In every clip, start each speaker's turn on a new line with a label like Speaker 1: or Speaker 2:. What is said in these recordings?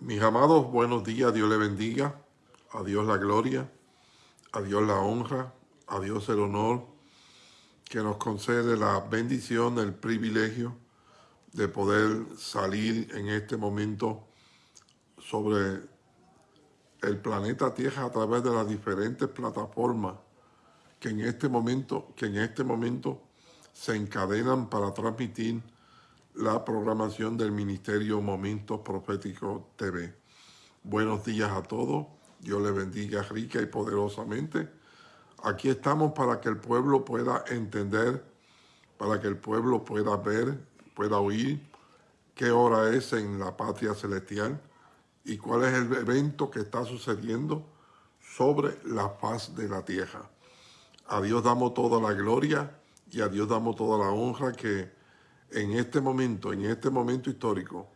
Speaker 1: Mis amados, buenos días, Dios le bendiga, a Dios la gloria, a Dios la honra, a Dios el honor, que nos concede la bendición, el privilegio de poder salir en este momento sobre el planeta Tierra a través de las diferentes plataformas que en este momento, que en este momento se encadenan para transmitir la programación del Ministerio Momentos Proféticos TV. Buenos días a todos. Dios les bendiga rica y poderosamente. Aquí estamos para que el pueblo pueda entender, para que el pueblo pueda ver, pueda oír qué hora es en la patria celestial y cuál es el evento que está sucediendo sobre la faz de la tierra. A Dios damos toda la gloria y a Dios damos toda la honra que en este momento, en este momento histórico,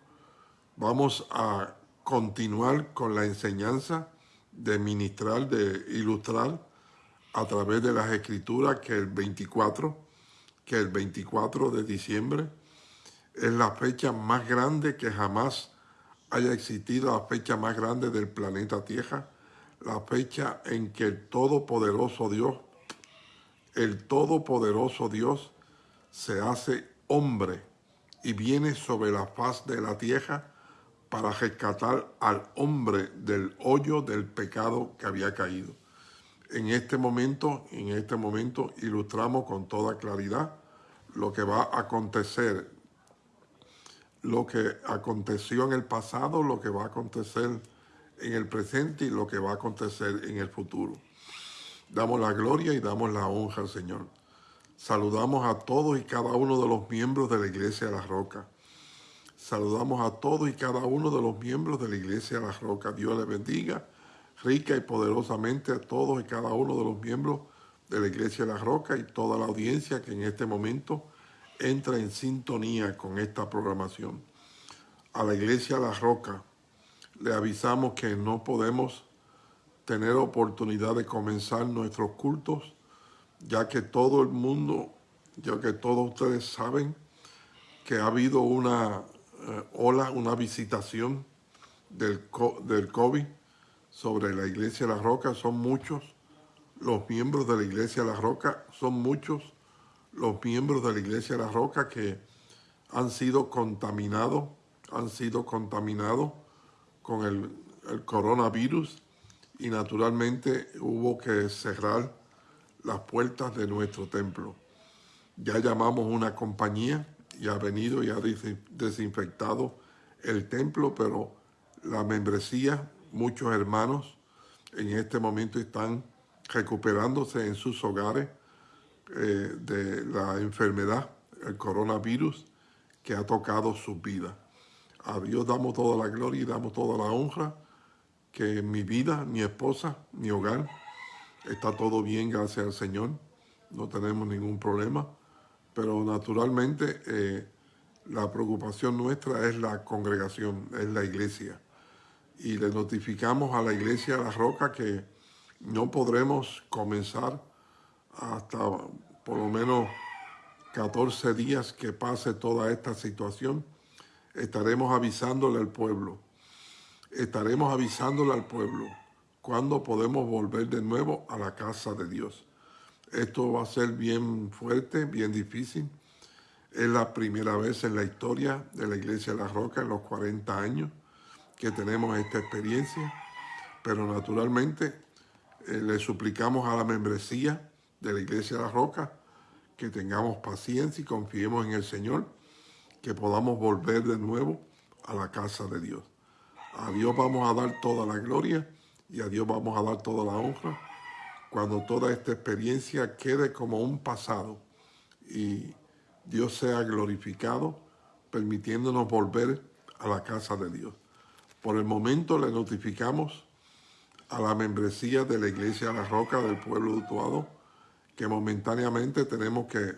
Speaker 1: vamos a continuar con la enseñanza de ministrar, de ilustrar a través de las escrituras que el 24, que el 24 de diciembre es la fecha más grande que jamás haya existido, la fecha más grande del planeta Tierra, la fecha en que el Todopoderoso Dios, el Todopoderoso Dios se hace hombre y viene sobre la faz de la tierra para rescatar al hombre del hoyo del pecado que había caído. En este momento, en este momento ilustramos con toda claridad lo que va a acontecer, lo que aconteció en el pasado, lo que va a acontecer en el presente y lo que va a acontecer en el futuro. Damos la gloria y damos la honra al Señor. Saludamos a todos y cada uno de los miembros de la Iglesia de la Roca. Saludamos a todos y cada uno de los miembros de la Iglesia de la Roca. Dios les bendiga rica y poderosamente a todos y cada uno de los miembros de la Iglesia de la Roca y toda la audiencia que en este momento entra en sintonía con esta programación. A la Iglesia de la Roca le avisamos que no podemos tener oportunidad de comenzar nuestros cultos ya que todo el mundo, ya que todos ustedes saben que ha habido una eh, ola, una visitación del, del COVID sobre la Iglesia de la Roca. Son muchos los miembros de la Iglesia de la Roca, son muchos los miembros de la Iglesia de la Roca que han sido contaminados, han sido contaminados con el, el coronavirus y naturalmente hubo que cerrar las puertas de nuestro templo. Ya llamamos una compañía y ha venido y ha desinfectado el templo, pero la membresía, muchos hermanos en este momento están recuperándose en sus hogares eh, de la enfermedad, el coronavirus, que ha tocado sus vidas. A Dios damos toda la gloria y damos toda la honra, que mi vida, mi esposa, mi hogar, Está todo bien, gracias al Señor. No tenemos ningún problema. Pero naturalmente eh, la preocupación nuestra es la congregación, es la iglesia. Y le notificamos a la iglesia de La Roca que no podremos comenzar hasta por lo menos 14 días que pase toda esta situación. Estaremos avisándole al pueblo. Estaremos avisándole al pueblo cuándo podemos volver de nuevo a la casa de Dios. Esto va a ser bien fuerte, bien difícil. Es la primera vez en la historia de la Iglesia de la Roca, en los 40 años, que tenemos esta experiencia. Pero naturalmente eh, le suplicamos a la membresía de la Iglesia de la Roca que tengamos paciencia y confiemos en el Señor, que podamos volver de nuevo a la casa de Dios. A Dios vamos a dar toda la gloria y a Dios vamos a dar toda la honra cuando toda esta experiencia quede como un pasado y Dios sea glorificado, permitiéndonos volver a la casa de Dios. Por el momento le notificamos a la membresía de la Iglesia la Roca del pueblo de Utuado que momentáneamente tenemos que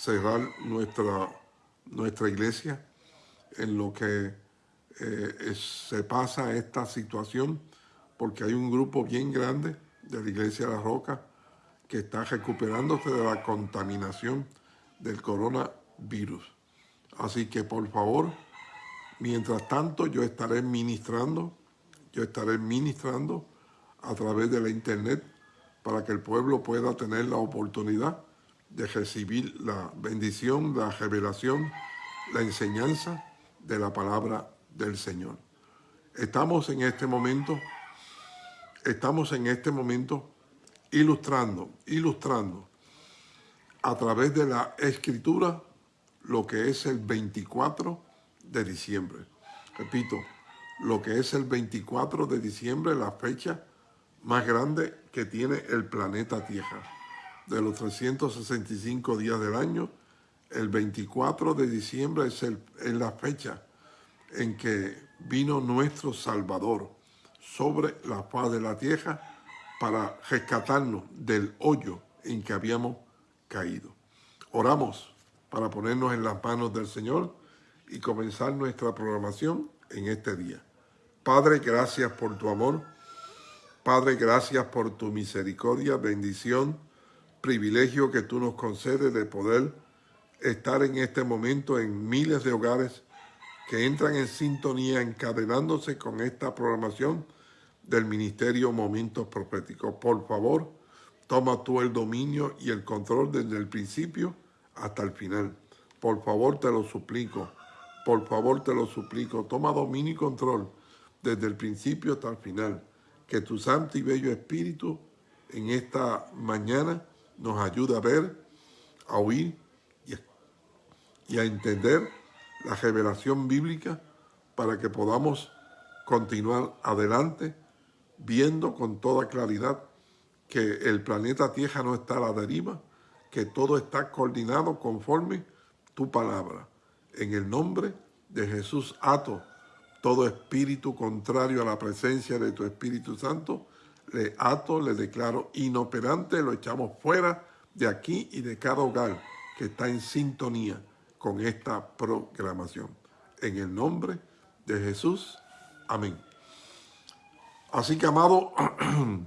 Speaker 1: cerrar nuestra, nuestra iglesia en lo que eh, se pasa esta situación porque hay un grupo bien grande de la Iglesia de la Roca que está recuperándose de la contaminación del coronavirus. Así que por favor, Mientras tanto, yo estaré ministrando, yo estaré ministrando a través de la internet para que el pueblo pueda tener la oportunidad de recibir la bendición, la revelación, la enseñanza de la palabra del Señor. Estamos en este momento, estamos en este momento ilustrando, ilustrando a través de la escritura lo que es el 24 de diciembre. Repito, lo que es el 24 de diciembre, la fecha más grande que tiene el planeta Tierra. De los 365 días del año, el 24 de diciembre es, el, la fecha en que vino nuestro Salvador sobre la faz de la tierra para rescatarnos del hoyo en que habíamos caído. Oramos para ponernos en las manos del Señor y comenzar nuestra programación en este día. Padre, gracias por tu amor. Padre, gracias por tu misericordia, bendición, privilegio que tú nos concedes de poder estar en este momento en miles de hogares que entran en sintonía encadenándose con esta programación del Ministerio Momentos Proféticos. Por favor, toma tú el dominio y el control desde el principio hasta el final. Por favor, te lo suplico. Por favor, te lo suplico. Toma dominio y control desde el principio hasta el final. Que tu santo y bello Espíritu en esta mañana nos ayude a ver, a oír y a entender la revelación bíblica para que podamos continuar adelante viendo con toda claridad que el planeta Tierra no está a la deriva, que todo está coordinado conforme tu palabra. En el nombre de Jesús ato todo espíritu contrario a la presencia de tu Espíritu Santo, le ato, le declaro inoperante, lo echamos fuera de aquí y de cada hogar que está en sintonía con esta programación. En el nombre de Jesús. Amén. Así que, amado,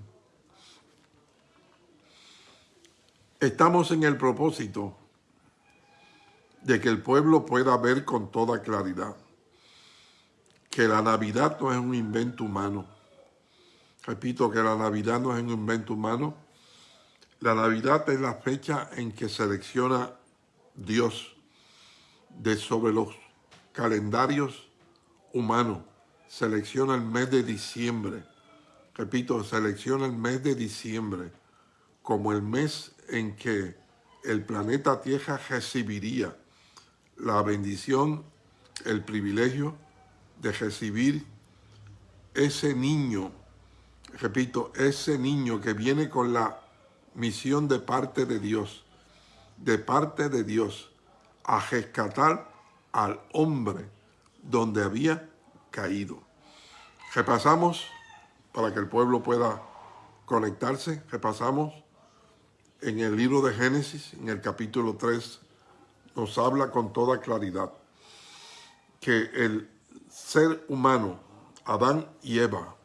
Speaker 1: estamos en el propósito de que el pueblo pueda ver con toda claridad que la Navidad no es un invento humano. Repito que la Navidad no es un invento humano. La Navidad es la fecha en que selecciona Dios de sobre los calendarios humanos. Selecciona el mes de diciembre. Repito, selecciona el mes de diciembre como el mes en que el planeta Tierra recibiría la bendición, el privilegio de recibir ese niño, repito, ese niño que viene con la misión de parte de Dios, de parte de Dios, a rescatar al hombre donde había caído. Repasamos, para que el pueblo pueda conectarse, repasamos en el libro de Génesis, en el capítulo 3, nos habla con toda claridad que el ser humano, Adán y Eva,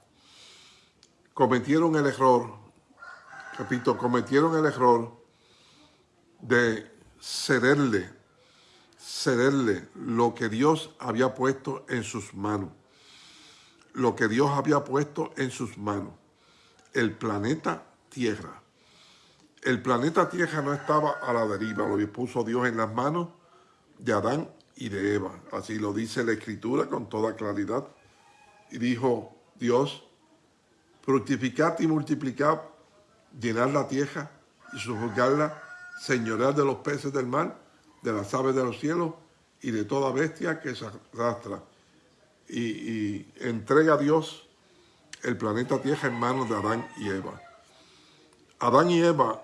Speaker 1: cometieron el error, repito, cometieron el error de cederle cederle lo que Dios había puesto en sus manos. Lo que Dios había puesto en sus manos. El planeta Tierra. El planeta Tierra no estaba a la deriva, lo puso Dios en las manos de Adán y de Eva. Así lo dice la Escritura con toda claridad. Y dijo Dios, fructificad y multiplicad, llenar la tierra y sujuzgarla, señorear de los peces del mar de las aves de los cielos y de toda bestia que se arrastra. Y, entrega a Dios el planeta Tierra en manos de Adán y Eva. Adán y Eva,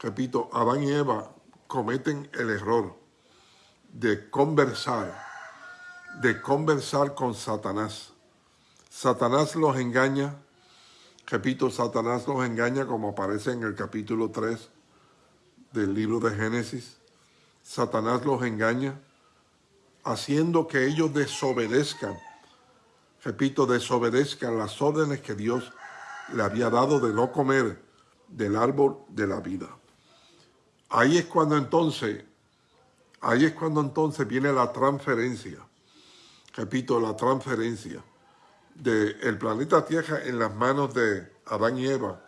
Speaker 1: repito, Adán y Eva cometen el error de conversar, de conversar con Satanás. Satanás los engaña, repito, Satanás los engaña como aparece en el capítulo 3 del libro de Génesis. Satanás los engaña, haciendo que ellos desobedezcan, repito, desobedezcan las órdenes que Dios le había dado de no comer del árbol de la vida. Ahí es cuando entonces, ahí es cuando entonces viene la transferencia. repito, la transferencia del planeta Tierra en las manos de Adán y Eva.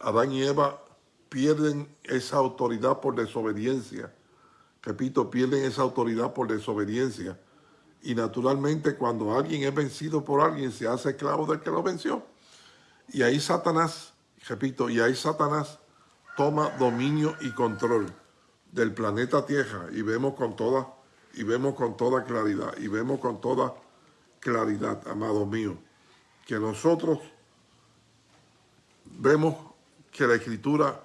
Speaker 1: Adán y Eva pierden esa autoridad por desobediencia. Repito, pierden esa autoridad por desobediencia. Y naturalmente cuando alguien es vencido por alguien, se hace esclavo del que lo venció. Y ahí Satanás, repito, y ahí Satanás toma dominio y control del planeta Tierra y vemos con toda y vemos con toda claridad y vemos con toda claridad, amado mío, que nosotros vemos que la Escritura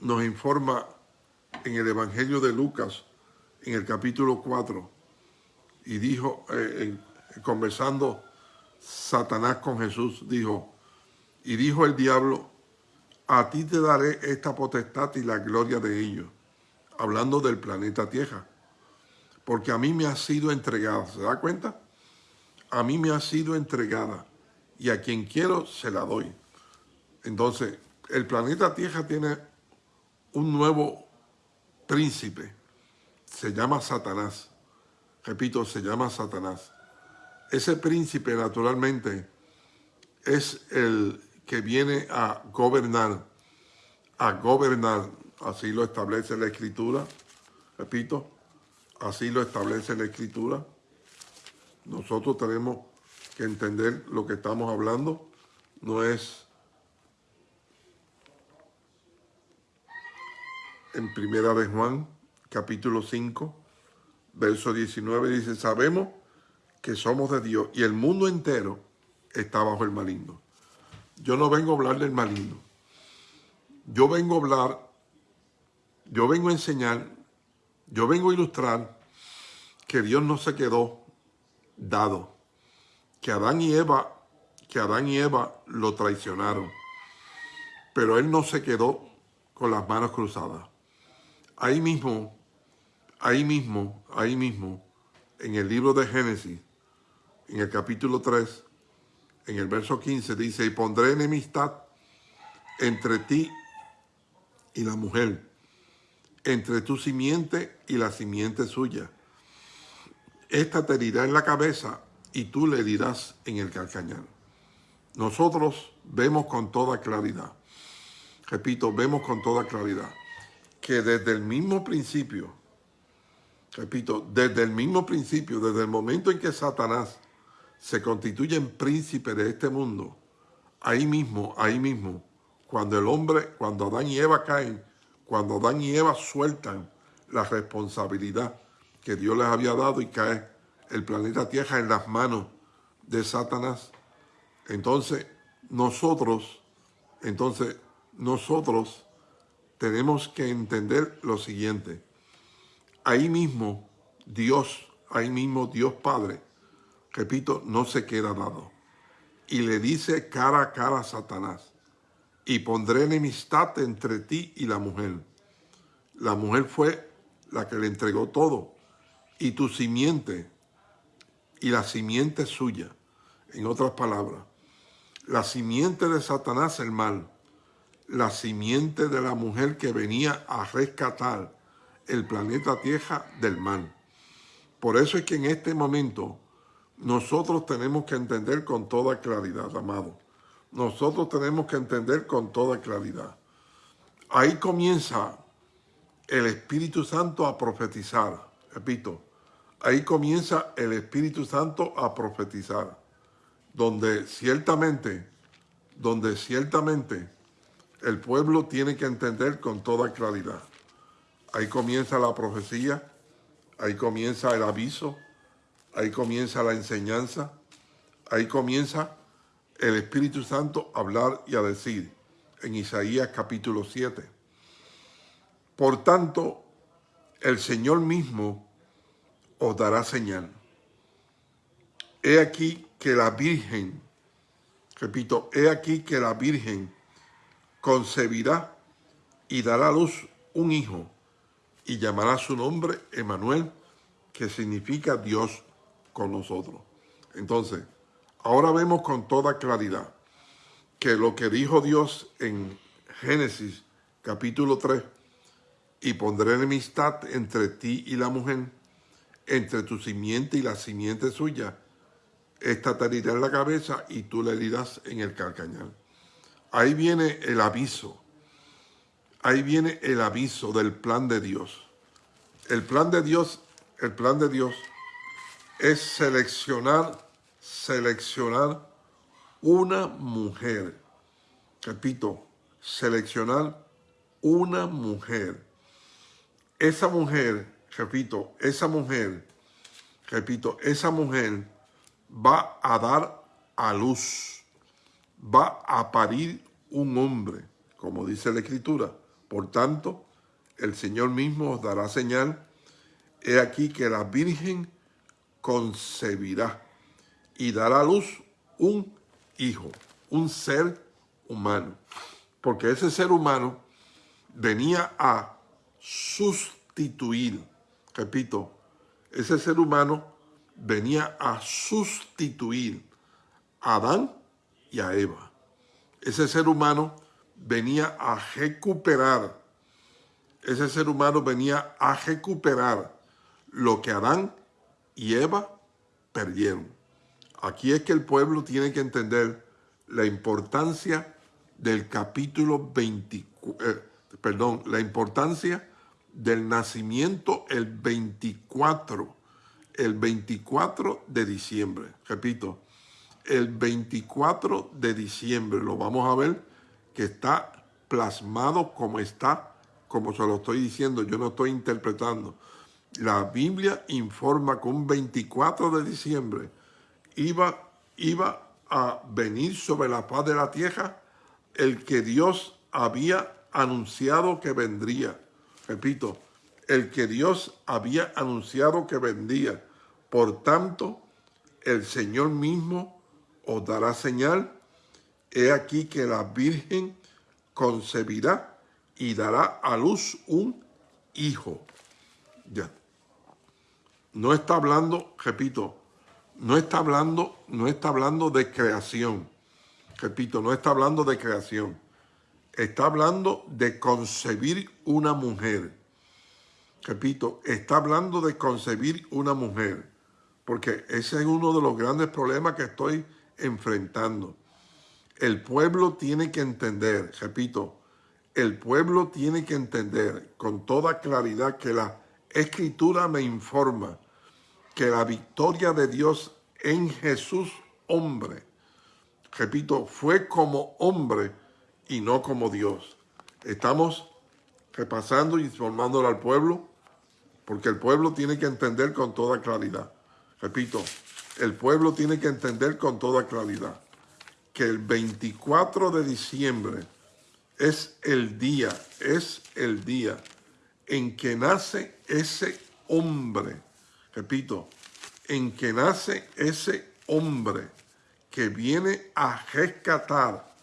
Speaker 1: nos informa en el Evangelio de Lucas, en el capítulo 4, y dijo, eh, conversando Satanás con Jesús, dijo, y dijo el diablo, a ti te daré esta potestad y la gloria de ellos, hablando del planeta Tierra, porque a mí me ha sido entregada, ¿se da cuenta? A mí me ha sido entregada, y a quien quiero se la doy. Entonces, el planeta Tierra tiene un nuevo príncipe, se llama Satanás. Repito, se llama Satanás. Ese príncipe, naturalmente, es el que viene a gobernar, a gobernar, así lo establece la Escritura, repito, así lo establece la Escritura. Nosotros tenemos que entender lo que estamos hablando, no es en Primera de Juan, capítulo 5, verso 19, dice, sabemos que somos de Dios y el mundo entero está bajo el maligno. Yo no vengo a hablar del maligno. Yo vengo a hablar, yo vengo a enseñar, yo vengo a ilustrar que Dios no se quedó dado, que Adán y Eva, que Adán y Eva lo traicionaron, pero Él no se quedó con las manos cruzadas. Ahí mismo, ahí mismo, ahí mismo, en el libro de Génesis, en el capítulo 3, en el verso 15 dice, y pondré enemistad entre ti y la mujer, entre tu simiente y la simiente suya. Esta te herirá en la cabeza y tú le dirás en el calcañar. Nosotros vemos con toda claridad, repito, vemos con toda claridad, que desde el mismo principio, repito, desde el mismo principio, desde el momento en que Satanás se constituyen príncipes de este mundo, ahí mismo, ahí mismo, cuando el hombre, cuando Adán y Eva caen, cuando Adán y Eva sueltan la responsabilidad que Dios les había dado y cae el planeta Tierra en las manos de Satanás, entonces nosotros, entonces nosotros tenemos que entender lo siguiente. Ahí mismo Dios, ahí mismo Dios Padre, repito, no se queda dado. Y le dice cara a cara a Satanás, y pondré enemistad entre ti y la mujer. La mujer fue la que le entregó todo, y tu simiente, y la simiente suya. En otras palabras, la simiente de Satanás el mal, la simiente de la mujer que venía a rescatar el planeta Tierra del mal. Por eso es que en este momento nosotros tenemos que entender con toda claridad, amado. Nosotros tenemos que entender con toda claridad. Ahí comienza el Espíritu Santo a profetizar. Repito, ahí comienza el Espíritu Santo a profetizar. Donde ciertamente, donde ciertamente el pueblo tiene que entender con toda claridad. Ahí comienza la profecía, ahí comienza el aviso, Ahí comienza la enseñanza, ahí comienza el Espíritu Santo a hablar y a decir en Isaías capítulo 7. Por tanto, el Señor mismo os dará señal. He aquí que la Virgen, repito, he aquí que la Virgen concebirá y dará a luz un hijo y llamará su nombre Emanuel, que significa Dios con nosotros. Entonces, ahora vemos con toda claridad que lo que dijo Dios en Génesis capítulo 3, y pondré enemistad entre ti y la mujer, entre tu simiente y la simiente suya, esta te herirá en la cabeza y tú le herirás en el calcañal. Ahí viene el aviso. Ahí viene el aviso del plan de Dios. El plan de Dios, el plan de Dios es seleccionar, seleccionar una mujer. Repito, seleccionar una mujer. Esa mujer, repito, esa mujer, repito, esa mujer va a dar a luz, va a parir un hombre, como dice la Escritura. Por tanto, el Señor mismo os dará señal. He aquí que la Virgen concebirá y dará a luz un hijo, un ser humano. Porque ese ser humano venía a sustituir, repito, ese ser humano venía a sustituir a Adán y a Eva. Ese ser humano venía a recuperar, ese ser humano venía a recuperar lo que Adán y Eva perdieron. Aquí es que el pueblo tiene que entender la importancia del capítulo 24, eh, perdón, la importancia del nacimiento el 24, el 24 de diciembre. Repito, el 24 de diciembre lo vamos a ver que está plasmado como está, como se lo estoy diciendo, yo no estoy interpretando. La Biblia informa que un 24 de diciembre iba, iba a venir sobre la paz de la tierra el que Dios había anunciado que vendría. Repito, el que Dios había anunciado que vendría. Por tanto, el Señor mismo os dará señal. He aquí que la Virgen concebirá y dará a luz un hijo. Ya. No está hablando, repito, no está hablando, no está hablando de creación. Repito, no está hablando de creación. Está hablando de concebir una mujer. Repito, está hablando de concebir una mujer. Porque ese es uno de los grandes problemas que estoy enfrentando. El pueblo tiene que entender, repito, el pueblo tiene que entender con toda claridad que la escritura me informa que la victoria de Dios en Jesús hombre repito, fue como hombre y no como Dios. Estamos repasando y informándole al pueblo, porque el pueblo tiene que entender con toda claridad. Repito, el pueblo tiene que entender con toda claridad que el 24 de diciembre es el día, es el día en que nace ese hombre. Repito, en que nace ese hombre que viene a rescatar,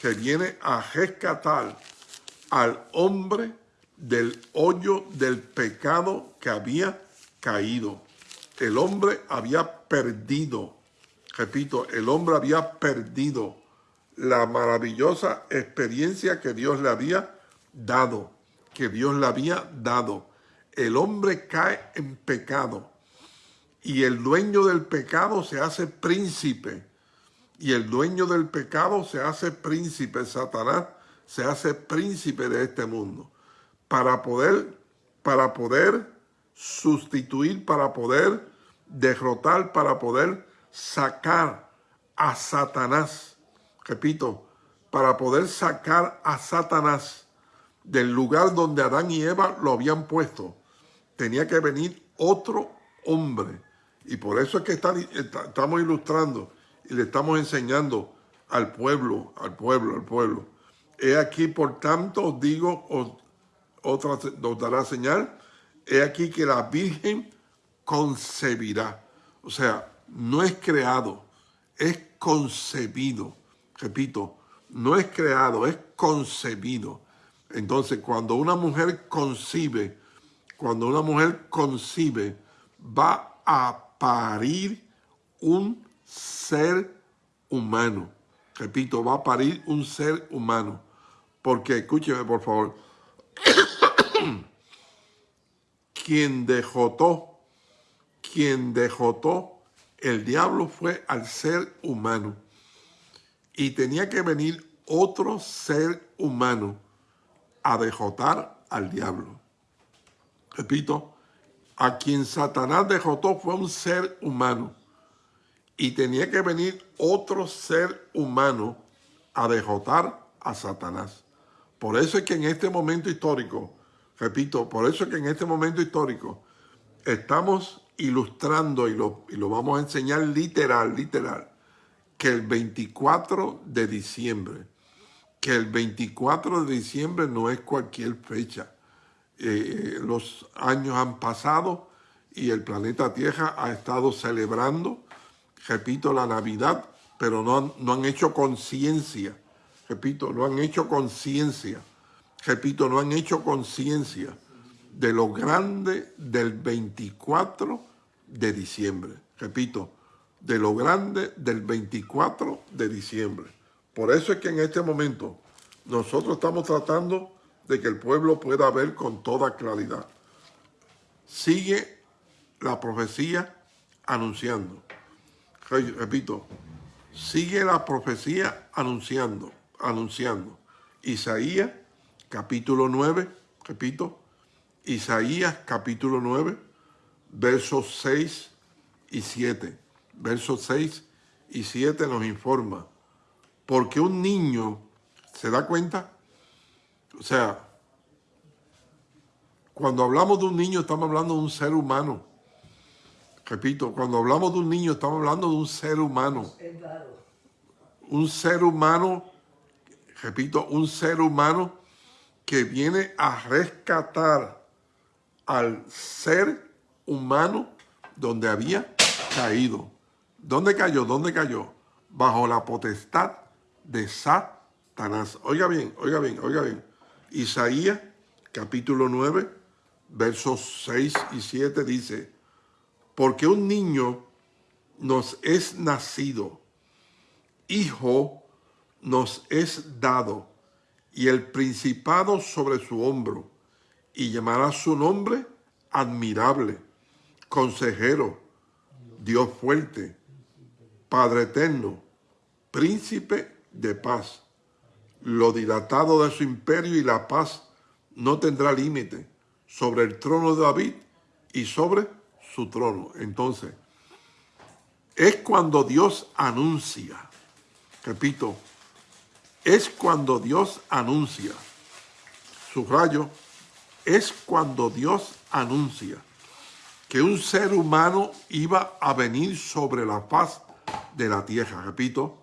Speaker 1: que viene a rescatar al hombre del hoyo del pecado que había caído. El hombre había perdido, repito, el hombre había perdido la maravillosa experiencia que Dios le había dado, que Dios le había dado. El hombre cae en pecado y el dueño del pecado se hace príncipe y el dueño del pecado se hace príncipe, Satanás se hace príncipe de este mundo para poder, para poder sustituir, para poder derrotar, para poder sacar a Satanás. Repito, para poder sacar a Satanás del lugar donde Adán y Eva lo habían puesto, tenía que venir otro hombre. Y por eso es que estamos ilustrando y le estamos enseñando al pueblo, al pueblo, al pueblo. He aquí, por tanto, os digo, os, otra os dará señal, he aquí que la Virgen concebirá. O sea, no es creado, es concebido. Repito, no es creado, es concebido. Entonces, cuando una mujer concibe, cuando una mujer concibe, va a parir un ser humano. Repito, va a parir un ser humano. Porque, escúcheme por favor, quien dejotó, quien dejotó el diablo fue al ser humano y tenía que venir otro ser humano a dejotar al diablo. Repito, a quien Satanás dejotó fue un ser humano y tenía que venir otro ser humano a dejotar a Satanás. Por eso es que en este momento histórico, repito, por eso es que en este momento histórico estamos ilustrando y lo, y lo vamos a enseñar literal, literal, que el 24 de diciembre, que el 24 de diciembre no es cualquier fecha. Eh, los años han pasado y el planeta Tierra ha estado celebrando, repito, la Navidad, pero no no han hecho conciencia, repito, no han hecho conciencia, repito, no han hecho conciencia de lo grande del 24 de diciembre. Repito, de lo grande del 24 de diciembre. Por eso es que en este momento nosotros estamos tratando de que el pueblo pueda ver con toda claridad. Sigue la profecía anunciando. Repito, sigue la profecía anunciando, anunciando. Isaías capítulo 9, repito, Isaías capítulo 9, versos 6 y 7 versos 6 y 7 nos informa, porque un niño, ¿se da cuenta? O sea, cuando hablamos de un niño estamos hablando de un ser humano. Repito, cuando hablamos de un niño estamos hablando de un ser humano. Un ser humano, repito, un ser humano que viene a rescatar al ser humano donde había caído. ¿Dónde cayó? ¿Dónde cayó? Bajo la potestad de Satanás. Oiga bien, oiga bien, oiga bien. Isaías capítulo 9, versos 6 y 7 dice, porque un niño nos es nacido, hijo nos es dado, y el principado sobre su hombro, y llamará su nombre admirable, consejero, Dios fuerte, Padre eterno, príncipe de paz. Lo dilatado de su imperio y la paz no tendrá límite sobre el trono de David y sobre su trono. Entonces, es cuando Dios anuncia, repito, es cuando Dios anuncia, subrayo, es cuando Dios anuncia que un ser humano iba a venir sobre la paz de la tierra. Repito,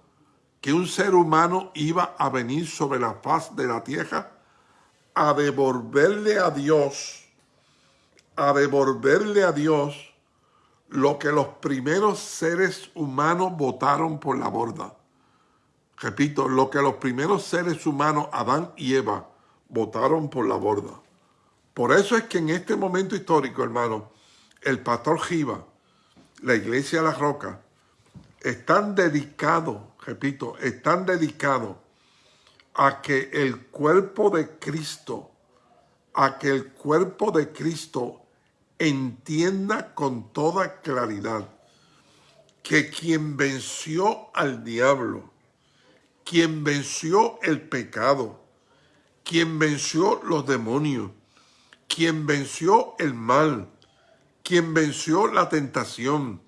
Speaker 1: que un ser humano iba a venir sobre la faz de la tierra a devolverle a Dios, a devolverle a Dios lo que los primeros seres humanos votaron por la borda. Repito, lo que los primeros seres humanos, Adán y Eva, votaron por la borda. Por eso es que en este momento histórico, hermano, el pastor Giva, la iglesia de la roca, están dedicados, repito, están dedicados a que el cuerpo de Cristo, a que el cuerpo de Cristo entienda con toda claridad que quien venció al diablo, quien venció el pecado, quien venció los demonios, quien venció el mal, quien venció la tentación,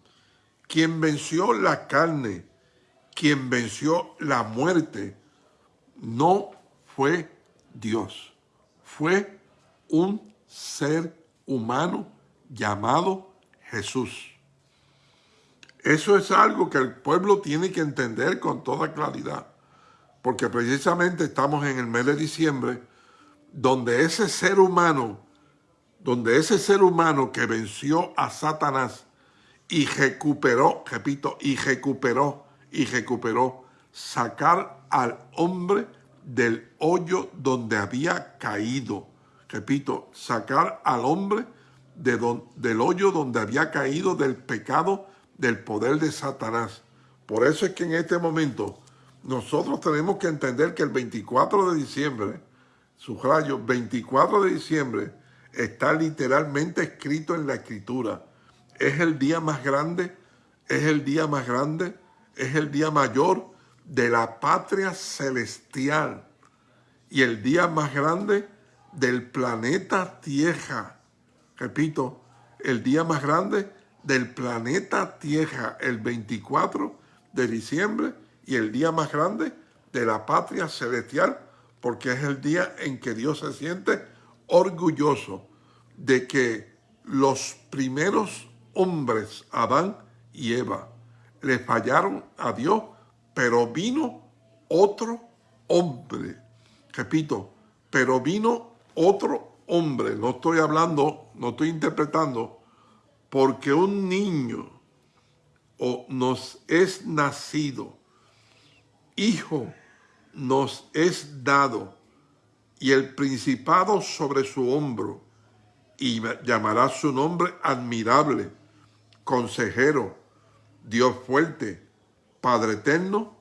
Speaker 1: quien venció la carne, quien venció la muerte, no fue Dios, fue un ser humano llamado Jesús. Eso es algo que el pueblo tiene que entender con toda claridad, porque precisamente estamos en el mes de diciembre, donde ese ser humano, donde ese ser humano que venció a Satanás, y recuperó, repito, y recuperó, y recuperó, sacar al hombre del hoyo donde había caído. Repito, sacar al hombre de del hoyo donde había caído del pecado, del poder de Satanás. Por eso es que en este momento nosotros tenemos que entender que el 24 de diciembre, subrayo, 24 de diciembre, está literalmente escrito en la escritura es el día más grande es el día más grande, es el día mayor de la patria celestial y el día más grande del planeta Tierra. Repito, el día más grande del planeta Tierra, el 24 de diciembre, y el día más grande de la patria celestial, porque es el día en que Dios se siente orgulloso de que los primeros hombres, Adán y Eva, le fallaron a Dios, pero vino otro hombre. Repito, pero vino otro hombre. No estoy hablando, no estoy interpretando, porque un niño o nos es nacido, hijo nos es dado, y el principado sobre su hombro, y llamará su nombre admirable, consejero, Dios fuerte, Padre eterno,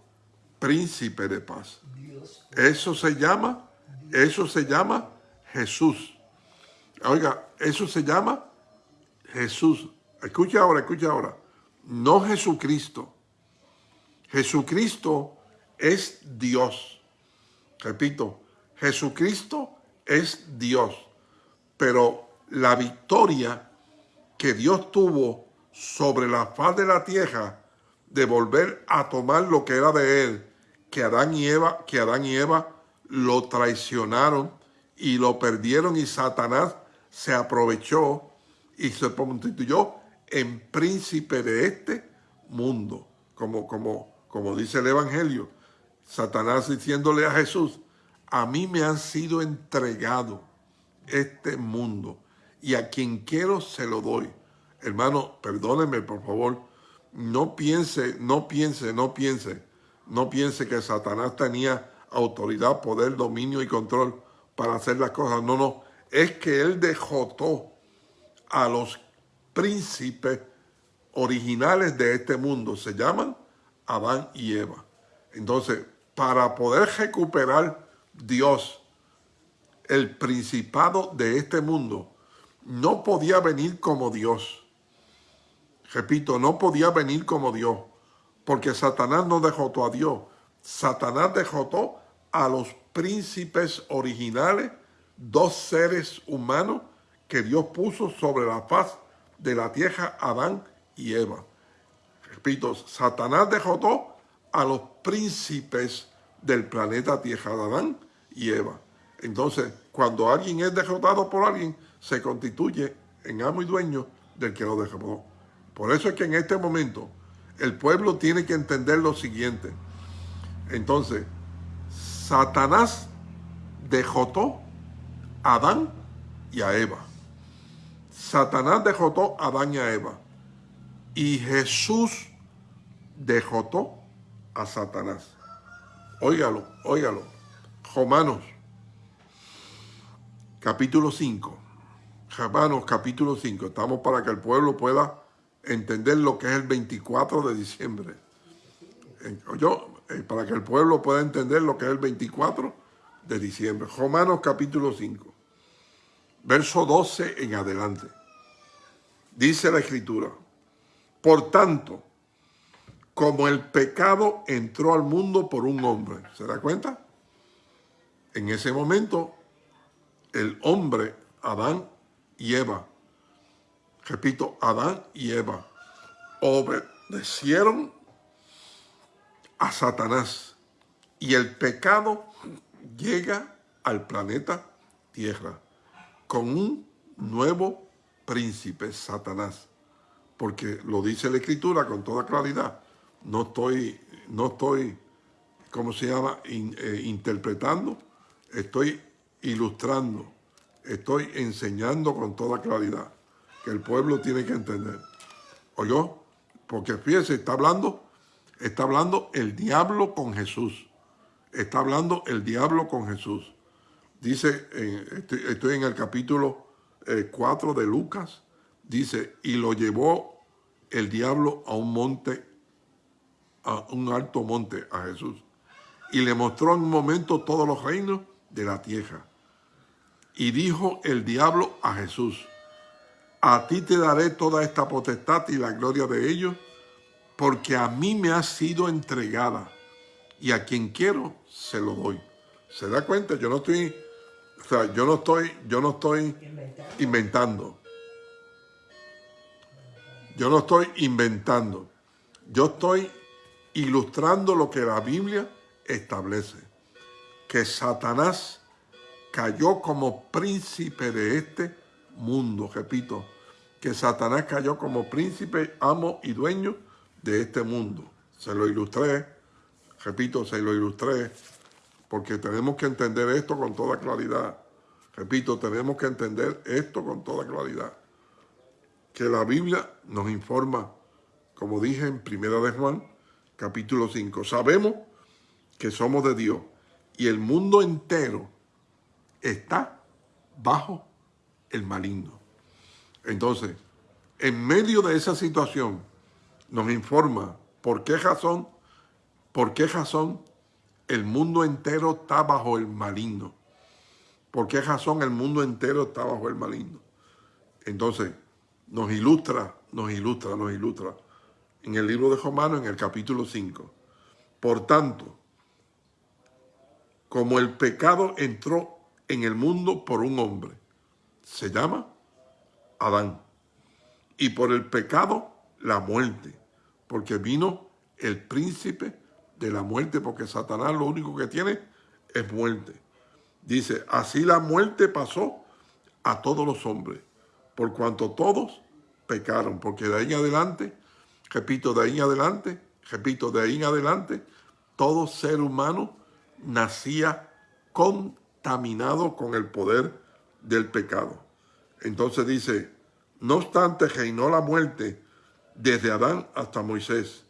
Speaker 1: príncipe de paz. Eso se llama, eso se llama Jesús. Oiga, eso se llama Jesús. Escucha ahora, escucha ahora. No Jesucristo. Jesucristo es Dios. Repito, Jesucristo es Dios. Pero la victoria que Dios tuvo sobre la faz de la tierra de volver a tomar lo que era de él, que Adán y Eva, que Adán y Eva lo traicionaron y lo perdieron y Satanás se aprovechó y se constituyó en príncipe de este mundo, como, como, como dice el Evangelio. Satanás diciéndole a Jesús, a mí me han sido entregado este mundo y a quien quiero se lo doy. Hermano, perdónenme por favor, no piense, no piense, no piense, no piense que Satanás tenía autoridad, poder, dominio y control para hacer las cosas. No, no, es que él dejotó a los príncipes originales de este mundo. Se llaman Adán y Eva. Entonces, para poder recuperar Dios el principado de este mundo, no podía venir como Dios. Repito, no podía venir como Dios, porque Satanás no dejó a Dios. Satanás dejó a los príncipes originales, dos seres humanos que Dios puso sobre la faz de la tierra, Adán y Eva. Repito, Satanás dejó a los príncipes del planeta Tierra, Adán y Eva. Entonces, cuando alguien es derrotado por alguien, se constituye en amo y dueño del que lo derrotó. Por eso es que en este momento el pueblo tiene que entender lo siguiente. Entonces, Satanás dejotó a Adán y a Eva. Satanás dejotó a Adán y a Eva. Y Jesús dejotó a Satanás. Óigalo, óigalo. Romanos, capítulo 5. Romanos, capítulo 5. Estamos para que el pueblo pueda entender lo que es el 24 de diciembre. Yo, eh, para que el pueblo pueda entender lo que es el 24 de diciembre. Romanos capítulo 5, verso 12 en adelante. Dice la escritura, por tanto, como el pecado entró al mundo por un hombre, ¿se da cuenta? En ese momento, el hombre, Adán y Eva, repito, Adán y Eva, obedecieron a Satanás y el pecado llega al planeta Tierra con un nuevo príncipe, Satanás. Porque lo dice la Escritura con toda claridad. No estoy, no estoy ¿cómo se llama?, eh, interpretando. Estoy ilustrando. Estoy enseñando con toda claridad que el pueblo tiene que entender. ¿Oyó? Porque fíjese, está hablando, está hablando el diablo con Jesús. Está hablando el diablo con Jesús. Dice, estoy, en el capítulo 4 eh, de Lucas, dice, y lo llevó el diablo a un monte, a un alto monte, a Jesús. Y le mostró en un momento todos los reinos de la tierra. Y dijo el diablo a Jesús, a ti te daré toda esta potestad y la gloria de ellos, porque a mí me ha sido entregada y a quien quiero se lo doy. ¿Se da cuenta? Yo no estoy, o sea, yo no estoy, yo no estoy inventando. Yo no estoy inventando. Yo estoy ilustrando lo que la Biblia establece. Que Satanás cayó como príncipe de este mundo. Repito, que Satanás cayó como príncipe, amo y dueño de este mundo. Se lo ilustré, repito, se lo ilustré, porque tenemos que entender esto con toda claridad. Repito, tenemos que entender esto con toda claridad. Que la Biblia nos informa, como dije en Primera de Juan, capítulo 5. Sabemos que somos de Dios y el mundo entero está bajo el maligno. Entonces, en medio de esa situación, nos informa por qué razón, por qué razón el mundo entero está bajo el maligno. ¿Por qué razón el mundo entero está bajo el maligno? Entonces, nos ilustra, nos ilustra, nos ilustra en el libro de Romanos, en el capítulo 5. Por tanto, como el pecado entró en el mundo por un hombre, se llama Adán. Y por el pecado, la muerte. Porque vino el príncipe de la muerte, porque Satanás lo único que tiene es muerte. Dice, así la muerte pasó a todos los hombres, por cuanto todos pecaron, porque de ahí en adelante, repito, de ahí en adelante, repito, de ahí en adelante, todo ser humano nacía contaminado con el poder del pecado. Entonces dice, no obstante reinó la muerte desde Adán hasta Moisés,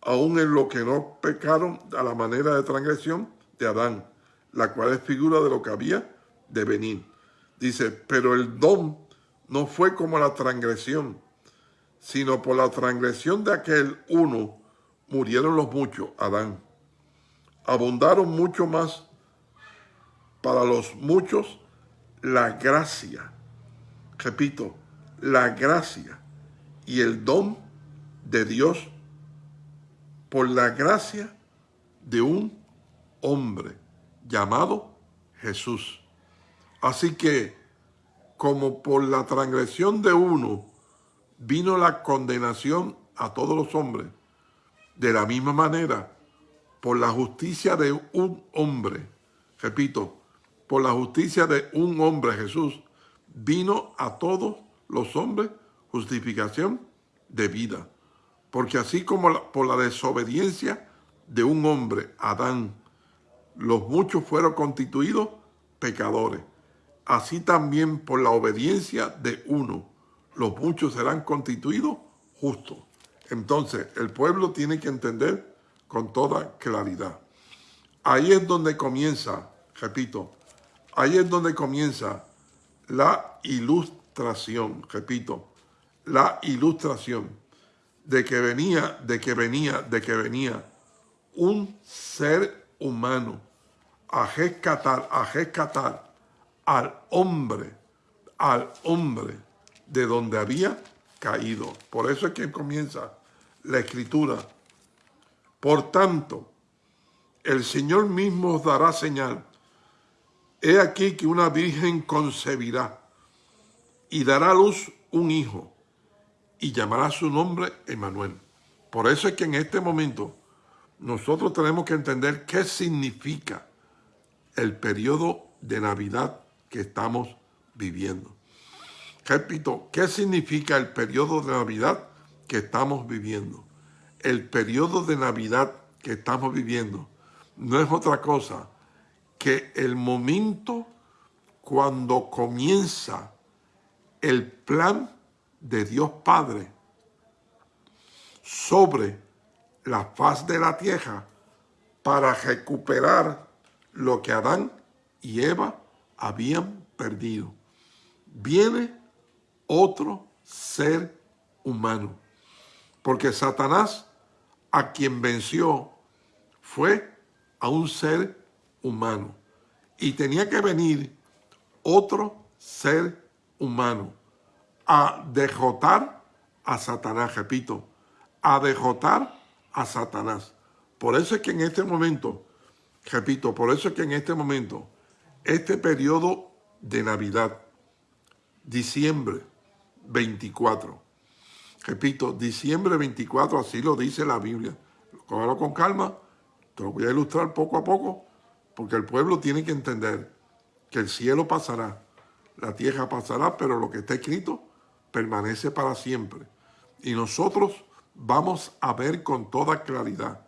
Speaker 1: aún en lo que no pecaron a la manera de transgresión de Adán, la cual es figura de lo que había de venir. Dice, pero el don no fue como la transgresión, sino por la transgresión de aquel uno murieron los muchos, Adán. Abundaron mucho más para los muchos la gracia repito, la gracia y el don de Dios por la gracia de un hombre llamado Jesús. Así que, como por la transgresión de uno vino la condenación a todos los hombres, de la misma manera, por la justicia de un hombre, repito, por la justicia de un hombre, Jesús, vino a todos los hombres justificación de vida. Porque así como por la desobediencia de un hombre, Adán, los muchos fueron constituidos pecadores. Así también por la obediencia de uno, los muchos serán constituidos justos. Entonces, el pueblo tiene que entender con toda claridad. Ahí es donde comienza, repito, ahí es donde comienza la ilustración, repito, la ilustración de que venía, de que venía, de que venía un ser humano a rescatar, a rescatar al hombre, al hombre de donde había caído. Por eso es que comienza la escritura. Por tanto, el Señor mismo os dará señal. He aquí que una virgen concebirá y dará a luz un hijo y llamará su nombre Emanuel. Por eso es que en este momento nosotros tenemos que entender qué significa el periodo de Navidad que estamos viviendo. Repito, ¿qué significa el periodo de Navidad que estamos viviendo? El periodo de Navidad que estamos viviendo no es otra cosa que el momento cuando comienza el plan de Dios Padre sobre la faz de la tierra para recuperar lo que Adán y Eva habían perdido. Viene otro ser humano, porque Satanás a quien venció fue a un ser humano. Y tenía que venir otro ser humano a derrotar a Satanás, repito, a derrotar a Satanás. Por eso es que en este momento, repito, por eso es que en este momento, este periodo de Navidad, diciembre 24, repito, diciembre 24, así lo dice la Biblia. Cógalo con calma, te lo voy a ilustrar poco a poco, porque el pueblo tiene que entender que el cielo pasará, la tierra pasará, pero lo que está escrito permanece para siempre. Y nosotros vamos a ver con toda claridad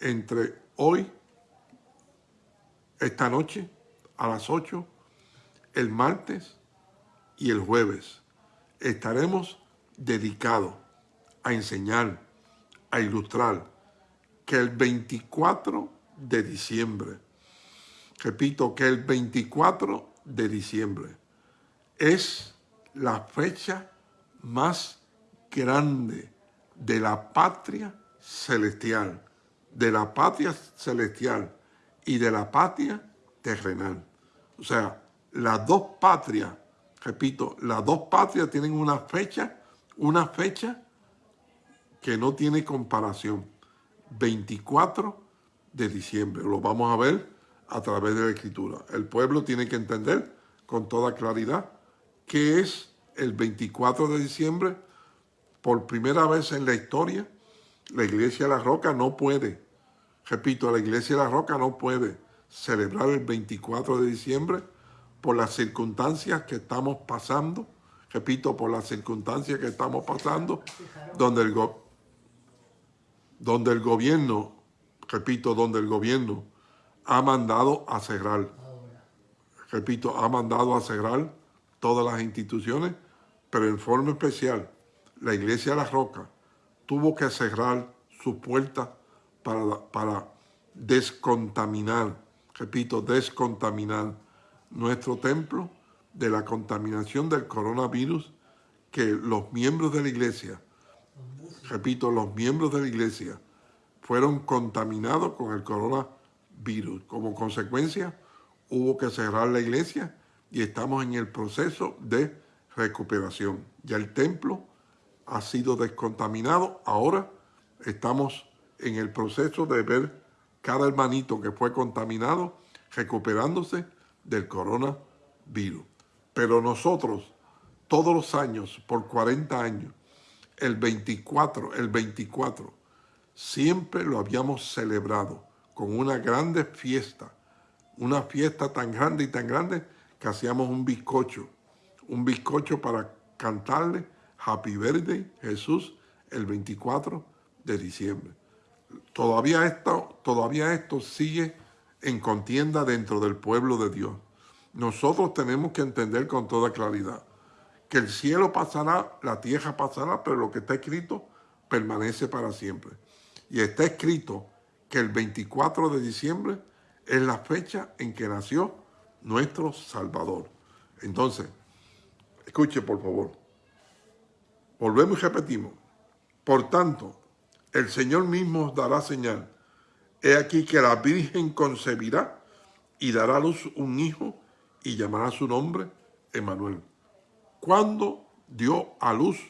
Speaker 1: entre hoy, esta noche, a las 8, el martes y el jueves. Estaremos dedicados a enseñar, a ilustrar que el 24 de diciembre, repito, que el 24 de diciembre es la fecha más grande de la patria celestial, de la patria celestial y de la patria terrenal. O sea, las dos patrias, repito, las dos patrias tienen una fecha, una fecha que no tiene comparación. 24 de diciembre. Lo vamos a ver a través de la escritura. El pueblo tiene que entender con toda claridad qué es el 24 de diciembre por primera vez en la historia, la Iglesia de la Roca no puede, repito, la Iglesia de la Roca no puede celebrar el 24 de diciembre por las circunstancias que estamos pasando, repito, por las circunstancias que estamos pasando, donde el, donde el gobierno, repito, donde el gobierno ha mandado a cerrar, repito, ha mandado a cerrar todas las instituciones, pero en forma especial la iglesia de la roca tuvo que cerrar sus puertas para, para descontaminar, repito, descontaminar nuestro templo de la contaminación del coronavirus que los miembros de la iglesia, repito, los miembros de la iglesia fueron contaminados con el coronavirus. Como consecuencia, hubo que cerrar la iglesia y estamos en el proceso de recuperación. Ya el templo ha sido descontaminado. Ahora estamos en el proceso de ver cada hermanito que fue contaminado recuperándose del coronavirus. Pero nosotros, todos los años, por 40 años, el 24, el 24, siempre lo habíamos celebrado con una grande fiesta, una fiesta tan grande y tan grande que hacíamos un bizcocho, un bizcocho para cantarle Happy Birthday Jesús el 24 de diciembre. Todavía esto, todavía esto sigue en contienda dentro del pueblo de Dios. Nosotros tenemos que entender con toda claridad que el cielo pasará, la tierra pasará, pero lo que está escrito permanece para siempre. Y está escrito que el 24 de diciembre es la fecha en que nació nuestro Salvador. Entonces, escuche por favor. Volvemos y repetimos. Por tanto, el Señor mismo os dará señal. He aquí que la Virgen concebirá y dará a luz un hijo y llamará su nombre Emanuel. ¿Cuándo dio a luz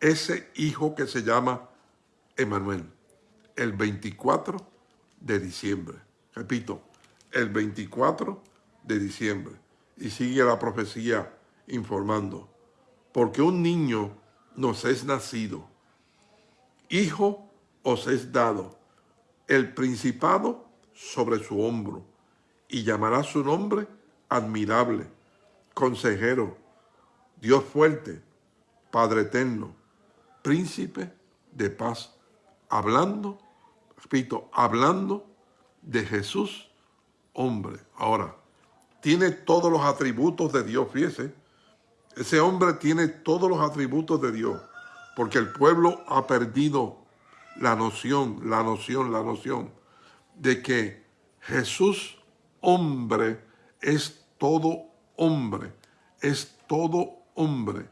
Speaker 1: ese hijo que se llama Emanuel? El 24 de diciembre. Repito, el 24 de diciembre. Y sigue la profecía informando. Porque un niño nos es nacido, hijo os es dado, el principado sobre su hombro, y llamará su nombre admirable, consejero, Dios fuerte, Padre eterno, príncipe de paz, hablando, repito, hablando de Jesús, hombre. Ahora, tiene todos los atributos de Dios, fíjese, ese hombre tiene todos los atributos de Dios, porque el pueblo ha perdido la noción, la noción, la noción de que Jesús, hombre, es todo hombre, es todo hombre.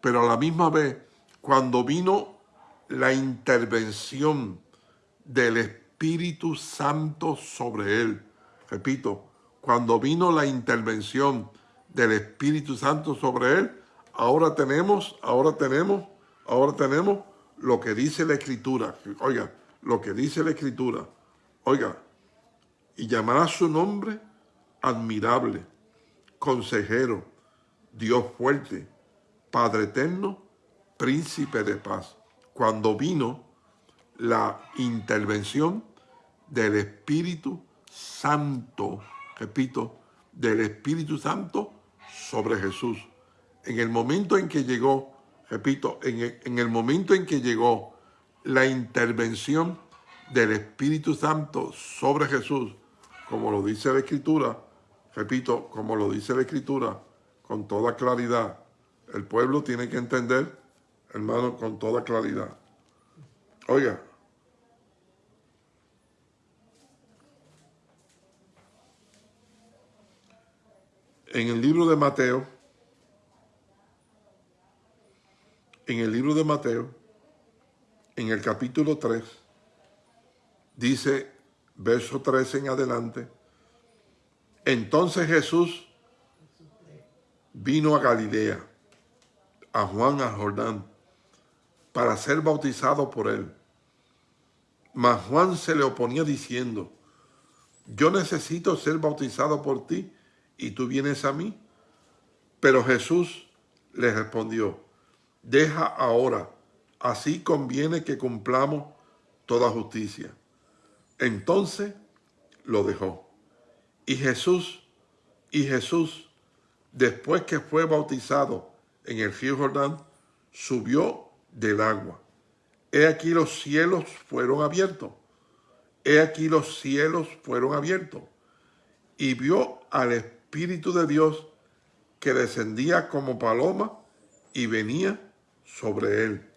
Speaker 1: Pero a la misma vez, cuando vino la intervención del Espíritu Santo sobre él, repito, cuando vino la intervención del Espíritu Santo sobre él, ahora tenemos, ahora tenemos, ahora tenemos lo que dice la escritura, oiga, lo que dice la escritura, oiga, y llamará su nombre admirable, consejero, Dios fuerte, Padre eterno, príncipe de paz. Cuando vino la intervención del Espíritu Santo, repito, del Espíritu Santo sobre Jesús. En el momento en que llegó, repito, en el, en el momento en que llegó la intervención del Espíritu Santo sobre Jesús, como lo dice la Escritura, repito, como lo dice la Escritura, con toda claridad, el pueblo tiene que entender, hermano, con toda claridad. Oiga, en el libro de Mateo, en el libro de Mateo, en el capítulo 3, dice, verso 13 en adelante, entonces Jesús vino a Galilea, a Juan a Jordán, para ser bautizado por él. Mas Juan se le oponía diciendo, yo necesito ser bautizado por ti y tú vienes a mí. Pero Jesús le respondió, deja ahora, así conviene que cumplamos toda justicia. Entonces lo dejó. Y Jesús, y Jesús, después que fue bautizado en el río Jordán, subió del agua. He aquí los cielos fueron abiertos. He aquí los cielos fueron abiertos. Y vio al Espíritu de Dios que descendía como paloma y venía sobre él.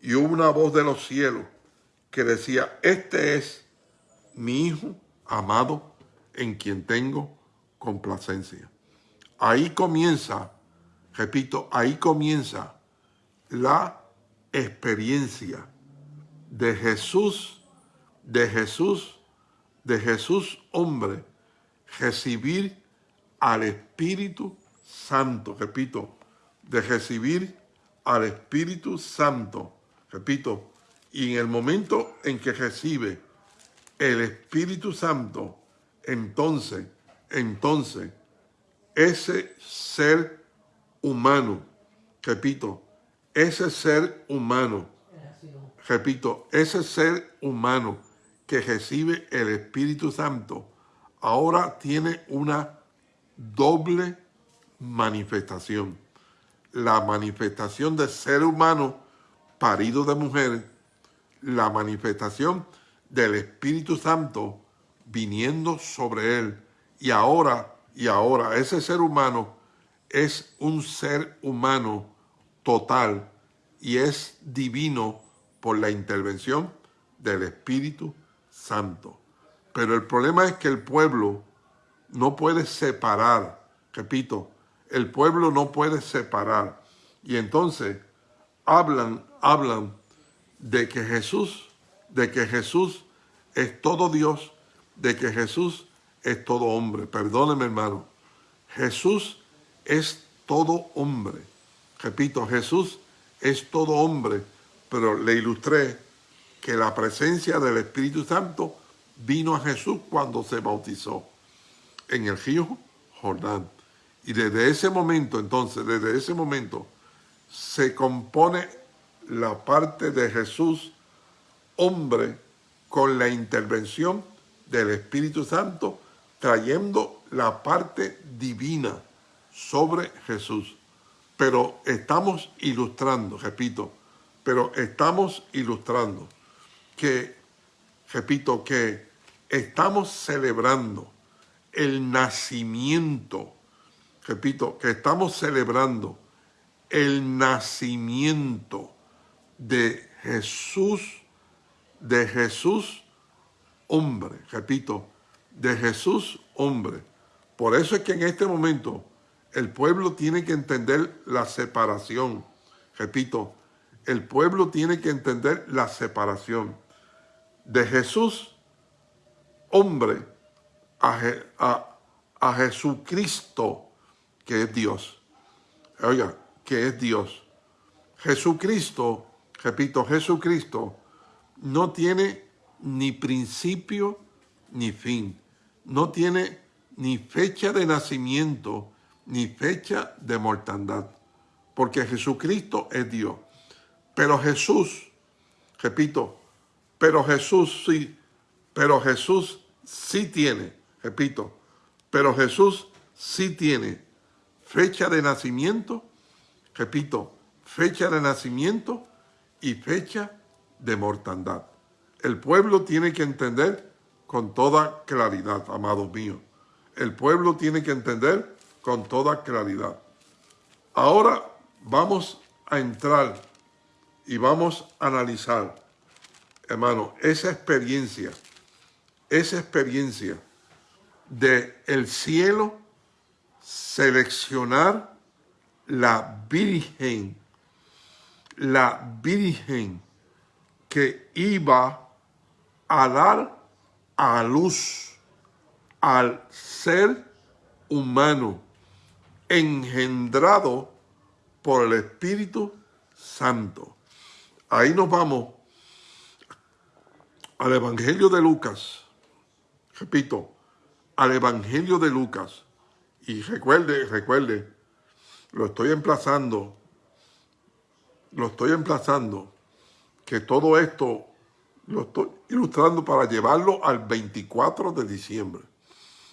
Speaker 1: Y hubo una voz de los cielos que decía, este es mi Hijo amado en quien tengo complacencia. Ahí comienza, repito, ahí comienza la experiencia de Jesús, de Jesús, de Jesús hombre, recibir al Espíritu Santo, repito, de recibir al Espíritu Santo, repito, y en el momento en que recibe el Espíritu Santo, entonces, entonces, ese ser humano, repito, ese ser humano, repito, ese ser humano que recibe el Espíritu Santo, ahora tiene una doble manifestación. La manifestación de ser humano parido de mujer, la manifestación del Espíritu Santo viniendo sobre él. Y ahora, y ahora, ese ser humano es un ser humano total y es divino por la intervención del Espíritu Santo. Pero el problema es que el pueblo no puede separar, repito, el pueblo no puede separar. Y entonces hablan, hablan de que Jesús, de que Jesús es todo Dios, de que Jesús es todo hombre. Perdóneme, hermano. Jesús es todo hombre. Repito, Jesús es todo hombre, pero le ilustré que la presencia del Espíritu Santo vino a Jesús cuando se bautizó en el río Jordán. Y desde ese momento, entonces, desde ese momento, se compone la parte de Jesús, hombre, con la intervención del Espíritu Santo, trayendo la parte divina sobre Jesús. Pero estamos ilustrando, repito, pero estamos ilustrando que repito, que estamos celebrando el nacimiento, repito, que estamos celebrando el nacimiento de Jesús, de Jesús hombre, repito, de Jesús hombre. Por eso es que en este momento el pueblo tiene que entender la separación. Repito, el pueblo tiene que entender la separación de Jesús, hombre, a, a, Jesucristo, que es Dios. Oiga, que es Dios. Jesucristo, repito, Jesucristo no tiene ni principio ni fin. No tiene ni fecha de nacimiento ni fecha de mortandad. Porque Jesucristo es Dios. Pero Jesús, repito, pero Jesús sí, pero Jesús sí tiene, repito, pero Jesús sí tiene fecha de nacimiento, repito, fecha de nacimiento y fecha de mortandad. El pueblo tiene que entender con toda claridad, amados míos. El pueblo tiene que entender con toda claridad. Ahora vamos a entrar y vamos a analizar, hermano, esa experiencia, esa experiencia de el cielo seleccionar la virgen, la virgen que iba a dar a luz al ser humano engendrado por el Espíritu Santo. Ahí nos vamos al Evangelio de Lucas. Repito, al Evangelio de Lucas. Y recuerde, recuerde, lo estoy emplazando, lo estoy emplazando, que todo esto lo estoy ilustrando para llevarlo al 24 de diciembre.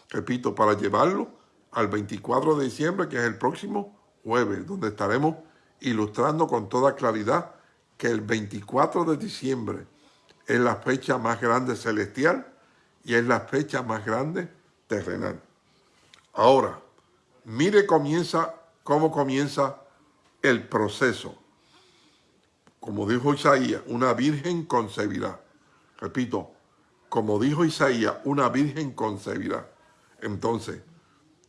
Speaker 1: Repito, para llevarlo al 24 de diciembre, que es el próximo jueves, donde estaremos ilustrando con toda claridad que el 24 de diciembre es la fecha más grande celestial y es la fecha más grande terrenal. Ahora, mire comienza, cómo comienza el proceso. Como dijo Isaías, una virgen concebirá. Repito, como dijo Isaías, una virgen concebirá. Entonces,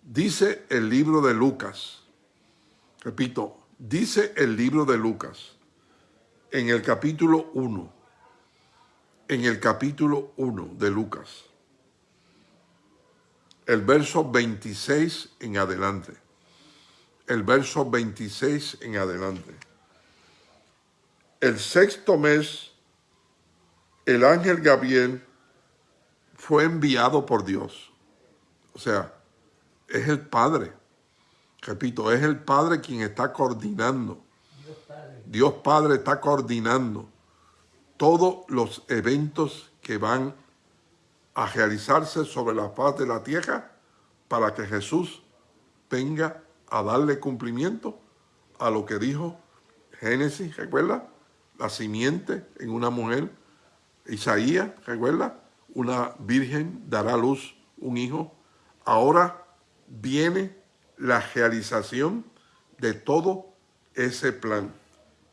Speaker 1: dice el libro de Lucas, repito, dice el libro de Lucas, en el capítulo 1, en el capítulo 1 de Lucas, el verso 26 en adelante, el verso 26 en adelante. El sexto mes el ángel Gabriel fue enviado por Dios. O sea, es el Padre. Repito, es el Padre quien está coordinando. Dios Padre, está coordinando todos los eventos que van a realizarse sobre la faz de la tierra para que Jesús venga a darle cumplimiento a lo que dijo Génesis, ¿recuerda? La simiente en una mujer Isaías, recuerda, una virgen dará a luz un hijo. Ahora viene la realización de todo ese plan.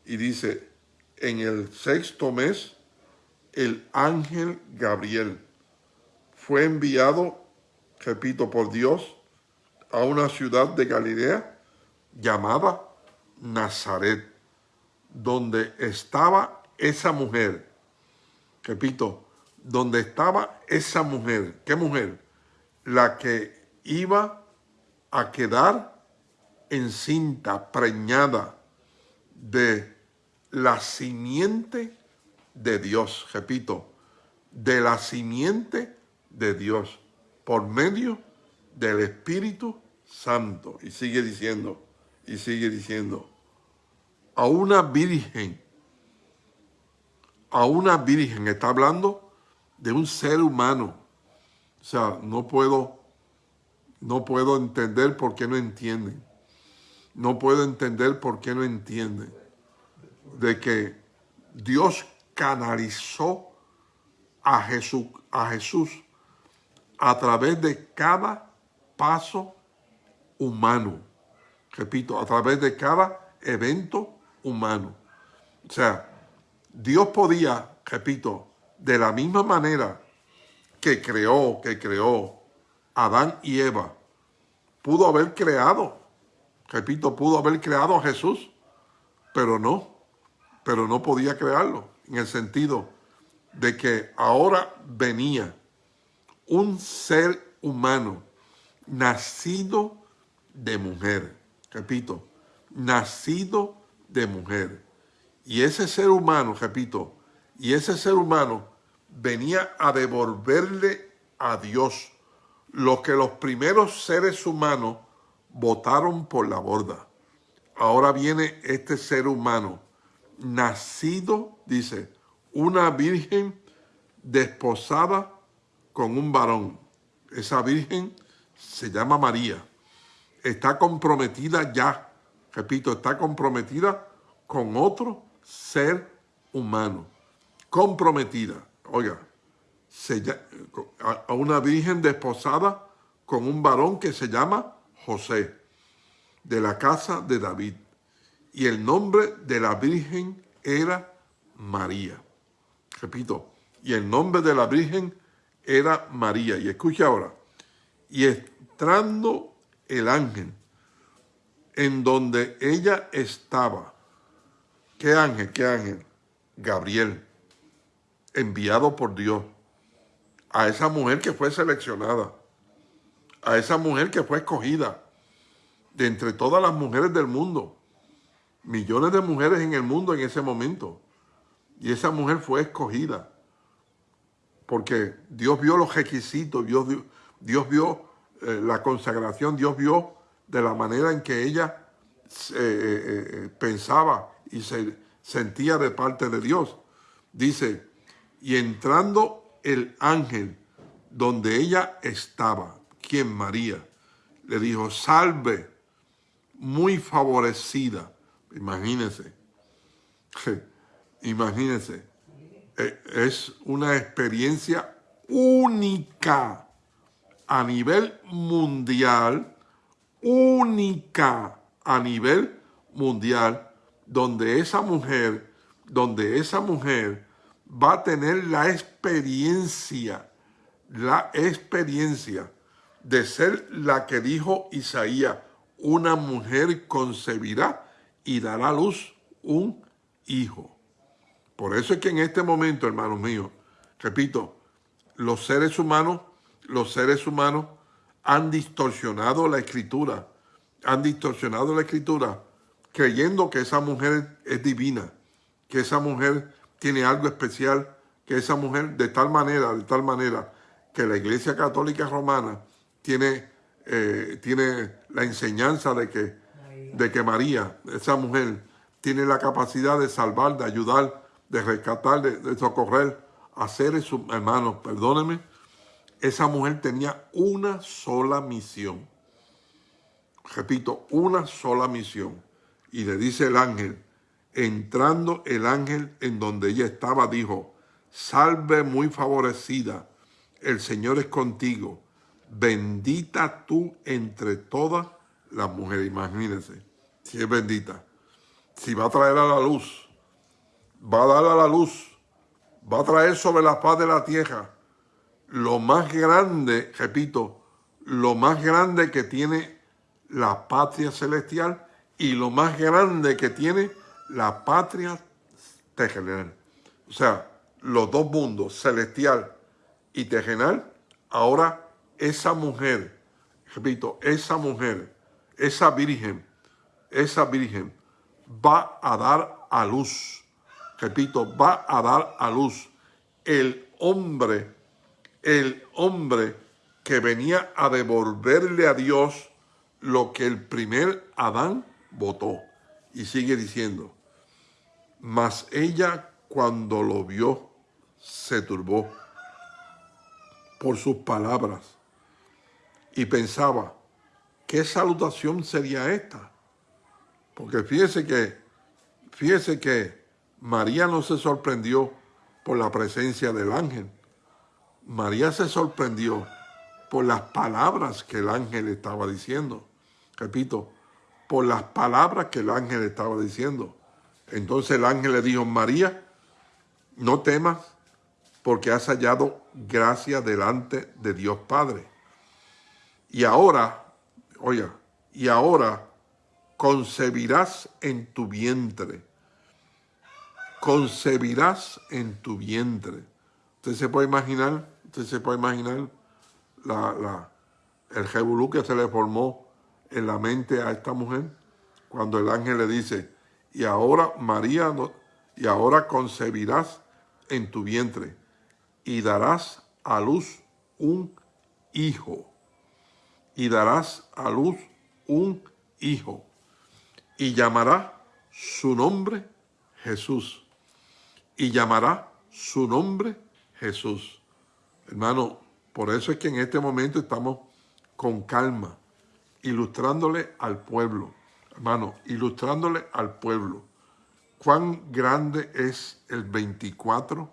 Speaker 1: Y dice, en el sexto mes, el ángel Gabriel fue enviado, repito, por Dios, a una ciudad de Galilea llamada Nazaret, donde estaba esa mujer repito, donde estaba esa mujer, ¿qué mujer? La que iba a quedar encinta, preñada de la simiente de Dios, repito, de la simiente de Dios, por medio del Espíritu Santo. Y sigue diciendo, y sigue diciendo, a una virgen a una virgen, está hablando de un ser humano. O sea, no puedo, no puedo entender por qué no entienden. No puedo entender por qué no entienden. De que Dios canalizó a Jesús, a Jesús a través de cada paso humano. Repito, a través de cada evento humano. O sea, Dios podía, repito, de la misma manera que creó, que creó Adán y Eva, pudo haber creado, repito, pudo haber creado a Jesús, pero no, pero no podía crearlo, en el sentido de que ahora venía un ser humano nacido de mujer, repito, nacido de mujer Y ese ser humano, repito, y ese ser humano venía a devolverle a Dios lo que los primeros seres humanos votaron por la borda. Ahora viene este ser humano, nacido, dice, una virgen desposada con un varón. Esa virgen se llama María. Está comprometida ya, repito, está comprometida con otro ser humano. Comprometida, oiga, a una virgen desposada con un varón que se llama José, de la casa de David. Y el nombre de la virgen era María. Repito, y el nombre de la virgen era María. Y escucha ahora, y entrando el ángel en donde ella estaba, ¿qué ángel? ¿Qué ángel? Gabriel, enviado por Dios a esa mujer que fue seleccionada, a esa mujer que fue escogida de entre todas las mujeres del mundo, millones de mujeres en el mundo en ese momento, y esa mujer fue escogida porque Dios vio los requisitos, Dios, vio eh, la consagración, Dios vio de la manera en que ella eh, eh, pensaba y se sentía de parte de Dios. Dice, y entrando el ángel donde ella estaba, quien María, le dijo, salve, muy favorecida. Imagínense, imagínense, e, es una experiencia única a nivel mundial, única a nivel mundial, donde esa mujer, donde esa mujer va a tener la experiencia, la experiencia de ser la que dijo Isaías, una mujer concebirá y dará a luz un hijo. Por eso es que en este momento, hermanos míos, repito, los seres humanos, los seres humanos han distorsionado la escritura, han distorsionado la escritura creyendo que esa mujer es divina, que esa mujer tiene algo especial, que esa mujer de tal manera, de tal manera, que la Iglesia Católica Romana tiene, eh, tiene la enseñanza de que, de que María, esa mujer, tiene la capacidad de salvar, de ayudar, de rescatar, de, socorrer a seres hermanos, perdónenme, esa mujer tenía una sola misión. Repito, una sola misión. Y le dice el ángel, entrando el ángel en donde ella estaba, dijo, salve muy favorecida, el Señor es contigo, bendita tú entre todas las mujeres. Imagínense, si es bendita, si va a traer a la luz, va a dar a la luz, va a traer sobre la paz de la tierra lo más grande, repito, lo más grande que tiene la patria celestial y lo más grande que tiene la patria terrenal. O sea, los dos mundos, celestial y terrenal, ahora esa mujer, repito, esa mujer, esa virgen, esa virgen va a dar a luz, repito, va a dar a luz. El hombre, el hombre que venía a devolverle a Dios lo que el primer Adán votó. Y sigue diciendo, mas ella cuando lo vio se turbó por sus palabras y pensaba, ¿qué salutación sería esta? Porque fíjese que, fíjese que María no se sorprendió por la presencia del ángel. María se sorprendió por las palabras que el ángel estaba diciendo. Repito, por las palabras que el ángel estaba diciendo. Entonces el ángel le dijo, María, no temas porque has hallado gracia delante de Dios Padre. Y ahora, oiga, y ahora concebirás en tu vientre. Concebirás en tu vientre. Usted se puede imaginar, usted se puede imaginar la, el revolú que se le formó en la mente a esta mujer cuando el ángel le dice, y ahora María y ahora concebirás en tu vientre y darás a luz un hijo. Y darás a luz un hijo. Y llamará su nombre Jesús. Y llamará su nombre Jesús. Hermano, por eso es que en este momento estamos con calma, ilustrándole al pueblo. Hermano, ilustrándole al pueblo cuán grande es el 24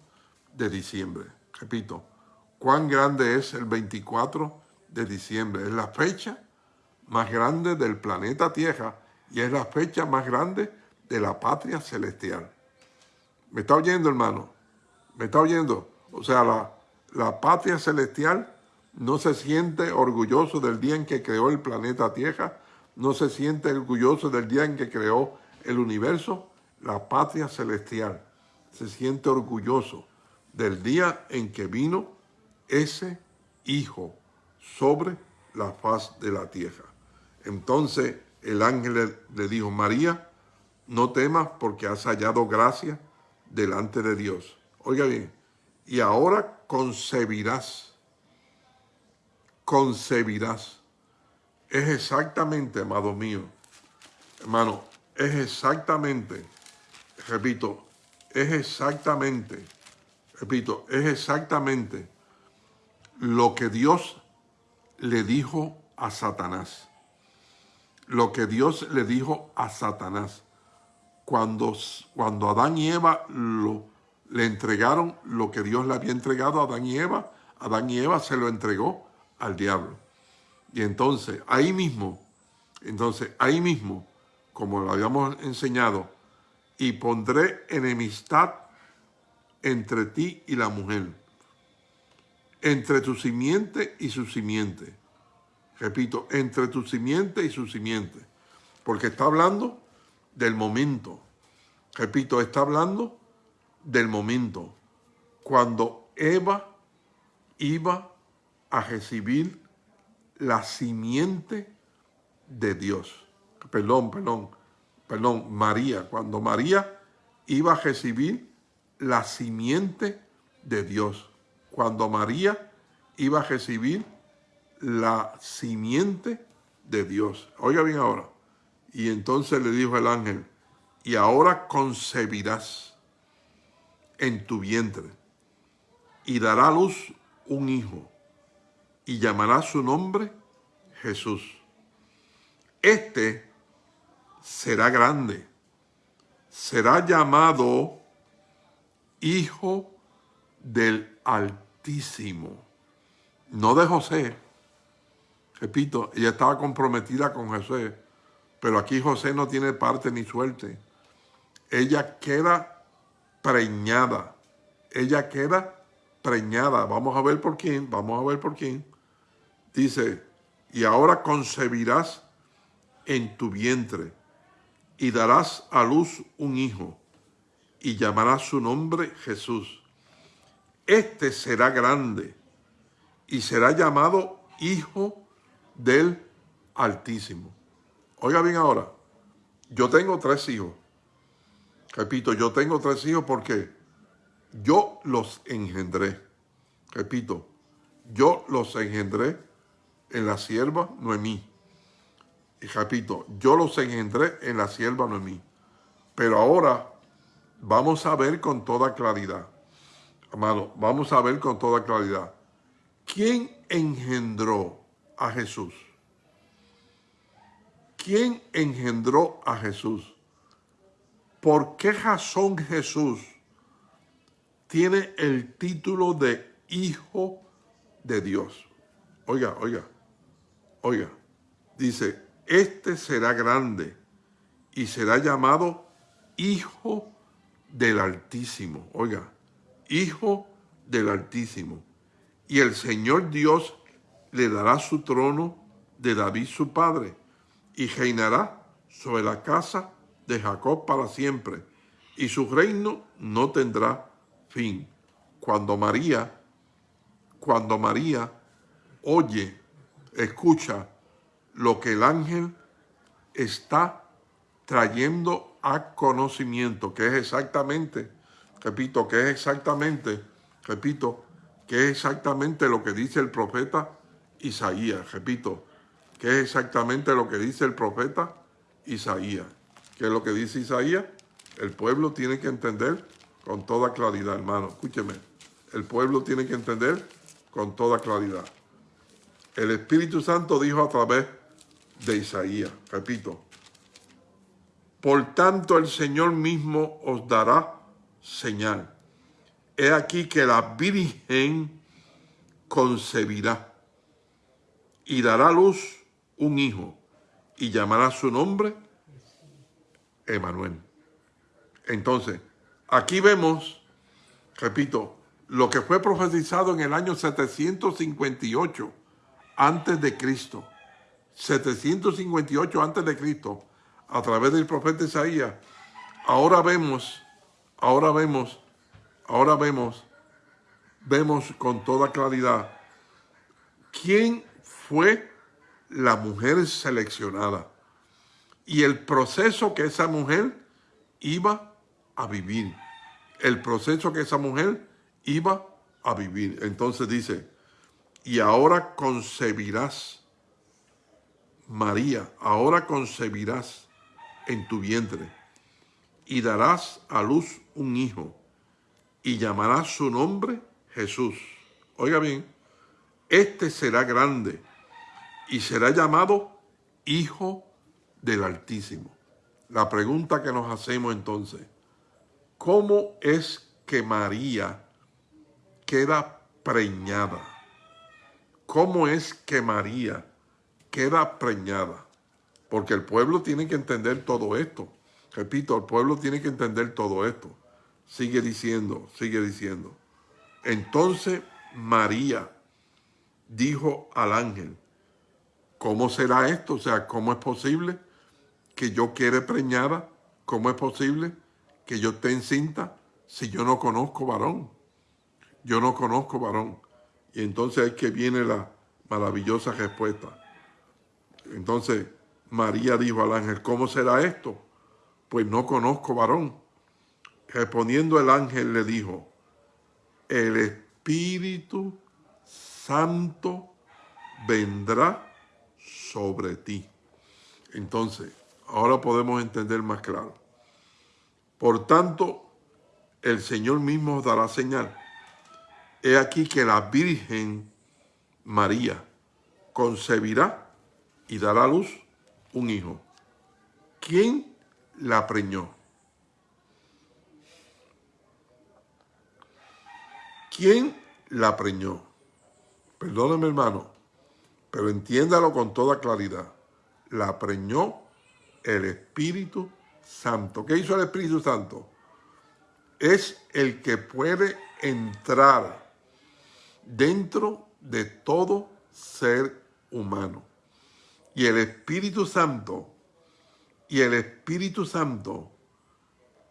Speaker 1: de diciembre. Repito, cuán grande es el 24 de diciembre. Es la fecha más grande del planeta Tierra y es la fecha más grande de la patria celestial. ¿Me está oyendo, hermano? ¿Me está oyendo? O sea, la, la patria celestial no se siente orgulloso del día en que creó el planeta Tierra, no se siente orgulloso del día en que creó el universo, la patria celestial se siente orgulloso del día en que vino ese Hijo sobre la faz de la tierra. Entonces el ángel le dijo, María, no temas porque has hallado gracia delante de Dios. Oiga bien, y ahora concebirás, concebirás. Es exactamente, amado mío, hermano, es exactamente repito, es exactamente, repito, es exactamente lo que Dios le dijo a Satanás. Lo que Dios le dijo a Satanás. Cuando, cuando Adán y Eva lo, le entregaron lo que Dios le había entregado a Adán y Eva, Adán y Eva se lo entregó al diablo. Y entonces, ahí mismo, entonces, ahí mismo, como lo habíamos enseñado, y pondré enemistad entre ti y la mujer, entre tu simiente y su simiente. Repito, entre tu simiente y su simiente. Porque está hablando del momento. Repito, está hablando del momento. Cuando Eva iba a recibir la simiente de Dios. Perdón, perdón perdón, María, cuando María iba a recibir la simiente de Dios, cuando María iba a recibir la simiente de Dios. Oiga bien ahora. Y entonces le dijo el ángel, y ahora concebirás en tu vientre y dará luz un hijo y llamará su nombre Jesús. Este será grande, será llamado Hijo del Altísimo, no de José. Repito, ella estaba comprometida con José, pero aquí José no tiene parte ni suerte. Ella queda preñada, ella queda preñada. Vamos a ver por quién, vamos a ver por quién. Dice, y ahora concebirás en tu vientre y darás a luz un hijo, y llamarás su nombre Jesús. Este será grande, y será llamado Hijo del Altísimo. Oiga bien ahora, yo tengo tres hijos. Repito, yo tengo tres hijos porque yo los engendré. Repito, yo los engendré en la sierva Noemí. Y repito, yo los engendré en la sierva Noemí. Pero ahora vamos a ver con toda claridad, amado, vamos a ver con toda claridad. ¿Quién engendró a Jesús? ¿Quién engendró a Jesús? ¿Por qué razón Jesús tiene el título de Hijo de Dios? Oiga, oiga, oiga. Dice, este será grande y será llamado Hijo del Altísimo. Oiga, Hijo del Altísimo. Y el Señor Dios le dará su trono de David su padre y reinará sobre la casa de Jacob para siempre y su reino no tendrá fin. Cuando María, cuando María oye, escucha lo que el ángel está trayendo a conocimiento, que es exactamente, repito, que es exactamente, repito, que es exactamente lo que dice el profeta Isaías, repito, que es exactamente lo que dice el profeta Isaías. ¿Qué es lo que dice Isaías? El pueblo tiene que entender con toda claridad, hermano. Escúcheme. El pueblo tiene que entender con toda claridad. El Espíritu Santo dijo a través de Isaías, repito, por tanto el Señor mismo os dará señal. He aquí que la Virgen concebirá y dará luz un hijo y llamará su nombre Emanuel. Entonces, aquí vemos, repito, lo que fue profetizado en el año 758 antes de Cristo. 758 antes de Cristo, a través del profeta Isaías. Ahora vemos, ahora vemos, ahora vemos, vemos con toda claridad quién fue la mujer seleccionada y el proceso que esa mujer iba a vivir. El proceso que esa mujer iba a vivir. Entonces dice, y ahora concebirás, María, ahora concebirás en tu vientre y darás a luz un hijo y llamarás su nombre Jesús. Oiga bien, este será grande y será llamado Hijo del Altísimo. La pregunta que nos hacemos entonces, ¿cómo es que María queda preñada? ¿Cómo es que María queda preñada? Porque el pueblo tiene que entender todo esto. Repito, el pueblo tiene que entender todo esto. Sigue diciendo, sigue diciendo. Entonces María dijo al ángel, ¿Cómo será esto? O sea, ¿cómo es posible que yo quede preñada? ¿Cómo es posible que yo esté encinta si yo no conozco varón? Yo no conozco varón. Entonces es que viene la maravillosa respuesta. Entonces María dijo al ángel, ¿cómo será esto? Pues no conozco varón. Respondiendo el ángel le dijo, el Espíritu Santo vendrá sobre ti. Entonces, ahora podemos entender más claro. Por tanto, el Señor mismo dará señal. He aquí que la Virgen María concebirá y dará a luz un hijo. ¿Quién la preñó? ¿Quién la preñó? Perdóneme, hermano. Pero entiéndalo con toda claridad. La preñó el Espíritu Santo. ¿Qué hizo el Espíritu Santo? Es el que puede entrar dentro de todo ser humano. Y el Espíritu Santo, y el Espíritu Santo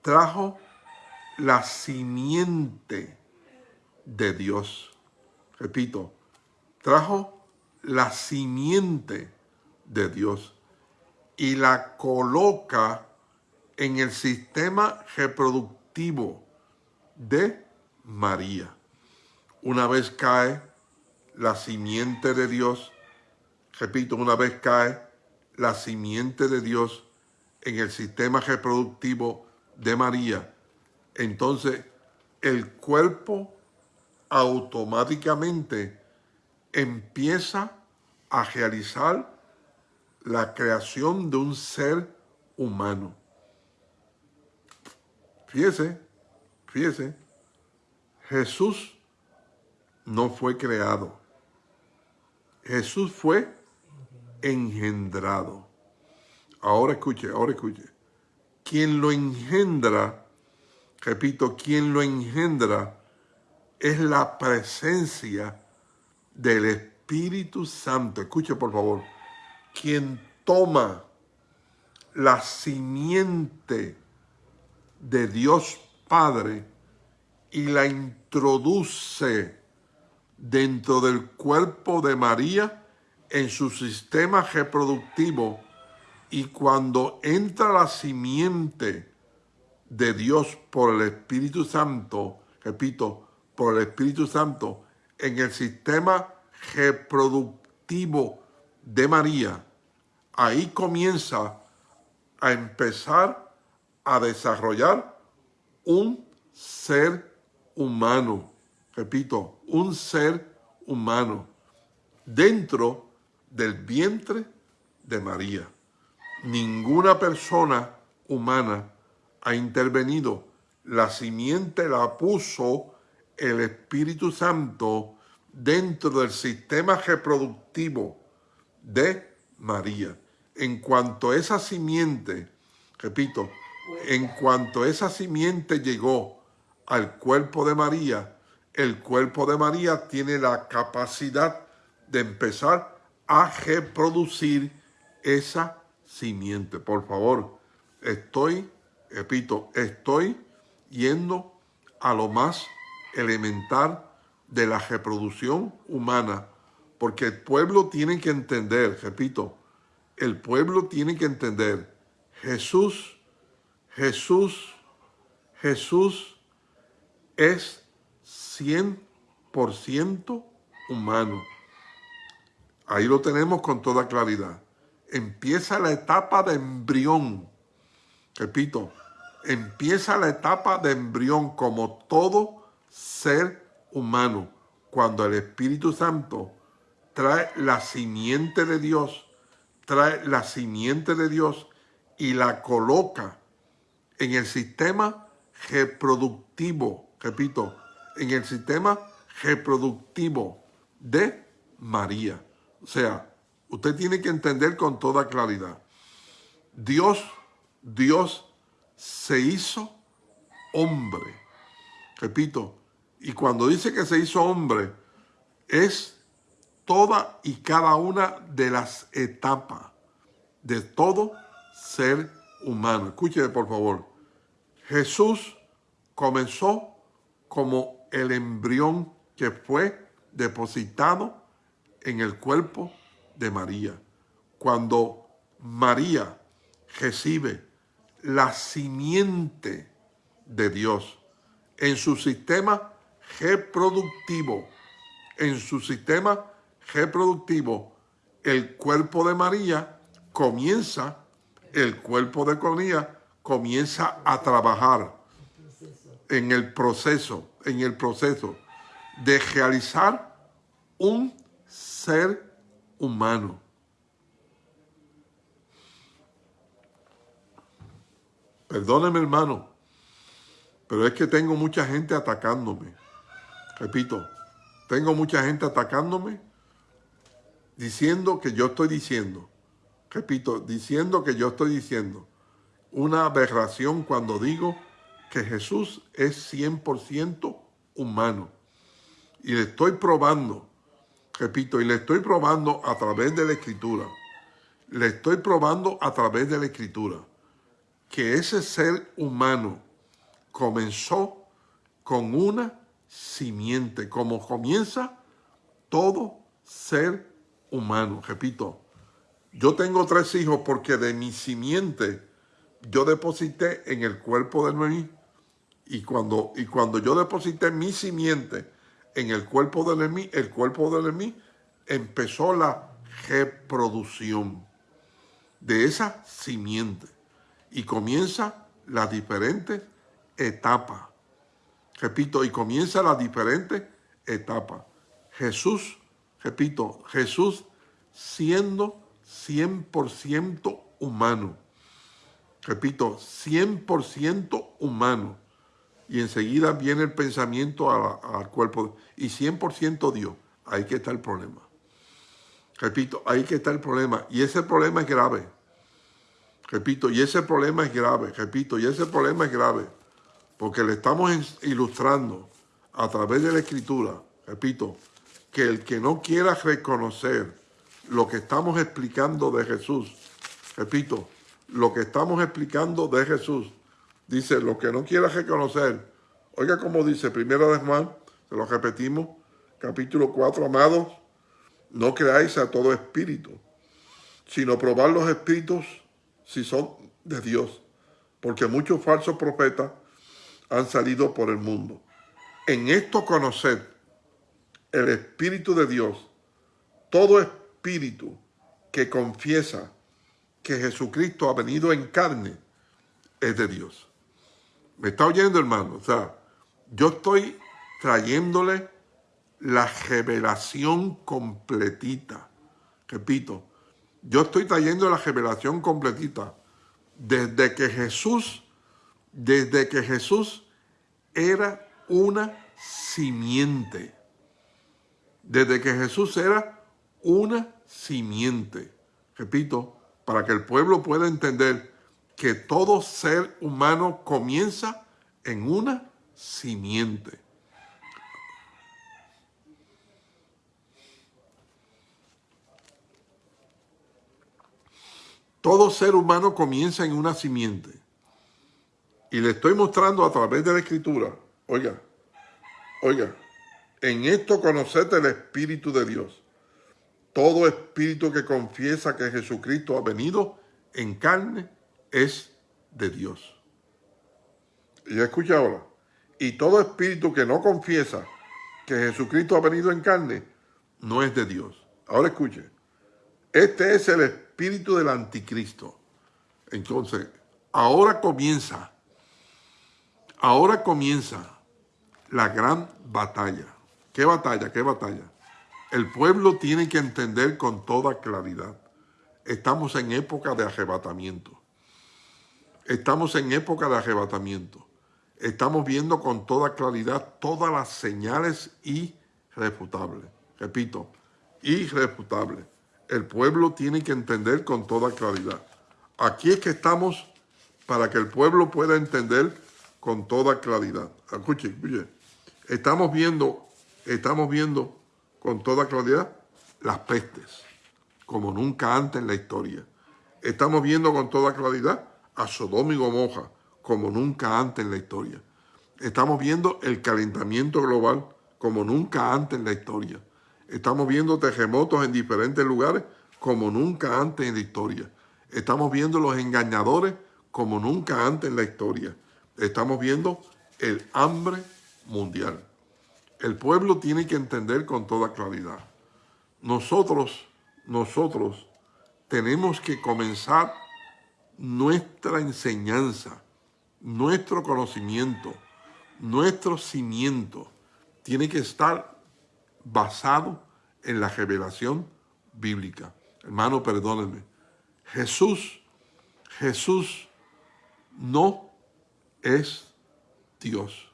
Speaker 1: trajo la simiente de Dios. Repito, trajo la simiente de Dios y la coloca en el sistema reproductivo de María. Una vez cae la simiente de Dios, repito, una vez cae la simiente de Dios en el sistema reproductivo de María, entonces el cuerpo automáticamente empieza a realizar la creación de un ser humano. Fíjese, fíjese, Jesús no fue creado. Jesús fue engendrado. Ahora escuche, ahora escuche. Quien lo engendra, repito, quien lo engendra es la presencia del Espíritu Santo, escuche por favor, quien toma la simiente de Dios Padre y la introduce dentro del cuerpo de María en su sistema reproductivo, Y cuando entra la simiente de Dios por el Espíritu Santo, repito, por el Espíritu Santo, en el sistema reproductivo de María, ahí comienza a empezar a desarrollar un ser humano. Repito, un ser humano dentro del vientre de María. Ninguna persona humana ha intervenido. La simiente la puso el Espíritu Santo dentro del sistema reproductivo de María. En cuanto esa simiente, repito, en cuanto esa simiente llegó al cuerpo de María, el cuerpo de María tiene la capacidad de empezar a reproducir esa simiente. Por favor, estoy, repito, estoy yendo a lo más elemental de la reproducción humana, porque el pueblo tiene que entender, repito, el pueblo tiene que entender, Jesús, Jesús, Jesús es 100% humano. Ahí lo tenemos con toda claridad. Empieza la etapa de embrión. Repito, empieza la etapa de embrión como todo ser humano. Cuando el Espíritu Santo trae la simiente de Dios, trae la simiente de Dios y la coloca en el sistema reproductivo, repito, en el sistema reproductivo de María. O sea, usted tiene que entender con toda claridad. Dios, Dios se hizo hombre. Repito, y cuando dice que se hizo hombre, es toda y cada una de las etapas de todo ser humano. Escúcheme por favor. Jesús comenzó como el embrión que fue depositado en el cuerpo de María. Cuando María recibe la simiente de Dios en su sistema reproductivo, en su sistema reproductivo, el cuerpo de María comienza, el cuerpo de María comienza a trabajar en el proceso, en el proceso de realizar un ser humano. Perdóneme, hermano, pero es que tengo mucha gente atacándome. Repito, tengo mucha gente atacándome diciendo que yo estoy diciendo, repito, diciendo que yo estoy diciendo una aberración cuando digo que Jesús es 100% humano. Y le estoy probando, repito, y le estoy probando a través de la escritura. Le estoy probando a través de la escritura que ese ser humano comenzó con una simiente, como comienza todo ser humano. Repito, yo tengo tres hijos porque de mi simiente yo deposité en el cuerpo de Noemí y cuando, y cuando yo deposité mi simiente en el cuerpo de Noemí, el cuerpo de Noemí empezó la reproducción de esa simiente y comienza la diferente etapa. Repito, y comienza la diferente etapa. Jesús, repito, Jesús siendo 100% humano. Repito, 100% humano y enseguida viene el pensamiento al cuerpo y 100% Dios. Ahí que está el problema. Repito, ahí que está el problema. Y ese problema es grave. Repito, y ese problema es grave. Repito, y ese problema es grave. Porque le estamos ilustrando a través de la escritura, repito, que el que no quiera reconocer lo que estamos explicando de Jesús, repito, lo que estamos explicando de Jesús, Dice, lo que no quiera reconocer, oiga como dice, primero de Juan, se lo repetimos, capítulo 4, amados, no creáis a todo espíritu, sino probar los espíritus si son de Dios, porque muchos falsos profetas han salido por el mundo. En esto conocer el Espíritu de Dios, todo espíritu que confiesa que Jesucristo ha venido en carne es de Dios. ¿Me está oyendo, hermano? O sea, yo estoy trayéndole la revelación completita. Repito, yo estoy trayendo la revelación completita desde que Jesús, desde que Jesús era una simiente. Desde que Jesús era una simiente. Repito, para que el pueblo pueda entender que todo ser humano comienza en una simiente. Todo ser humano comienza en una simiente. Y le estoy mostrando a través de la escritura, oiga, oiga, en esto conocete el Espíritu de Dios. Todo espíritu que confiesa que Jesucristo ha venido en carne es de Dios. Y escucha ahora, y todo espíritu que no confiesa que Jesucristo ha venido en carne, no es de Dios. Ahora escuche, este es el espíritu del anticristo. Entonces, ahora comienza, ahora comienza la gran batalla. ¿Qué batalla? ¿Qué batalla? El pueblo tiene que entender con toda claridad. Estamos en época de arrebatamiento. Estamos en época de arrebatamiento. Estamos viendo con toda claridad todas las señales irrefutables. Repito, irrefutables. El pueblo tiene que entender con toda claridad. Aquí es que estamos para que el pueblo pueda entender con toda claridad. Escuchen, escuchen. Estamos viendo, estamos viendo con toda claridad las pestes, como nunca antes en la historia. Estamos viendo con toda claridad a Sodoma y Gomorra, como nunca antes en la historia. Estamos viendo el calentamiento global, como nunca antes en la historia. Estamos viendo terremotos en diferentes lugares, como nunca antes en la historia. Estamos viendo los engañadores, como nunca antes en la historia. Estamos viendo el hambre mundial. El pueblo tiene que entender con toda claridad. Nosotros, nosotros tenemos que comenzar nuestra enseñanza, nuestro conocimiento, nuestro cimiento tiene que estar basado en la revelación bíblica. Hermano, perdónenme. Jesús, Jesús no es Dios.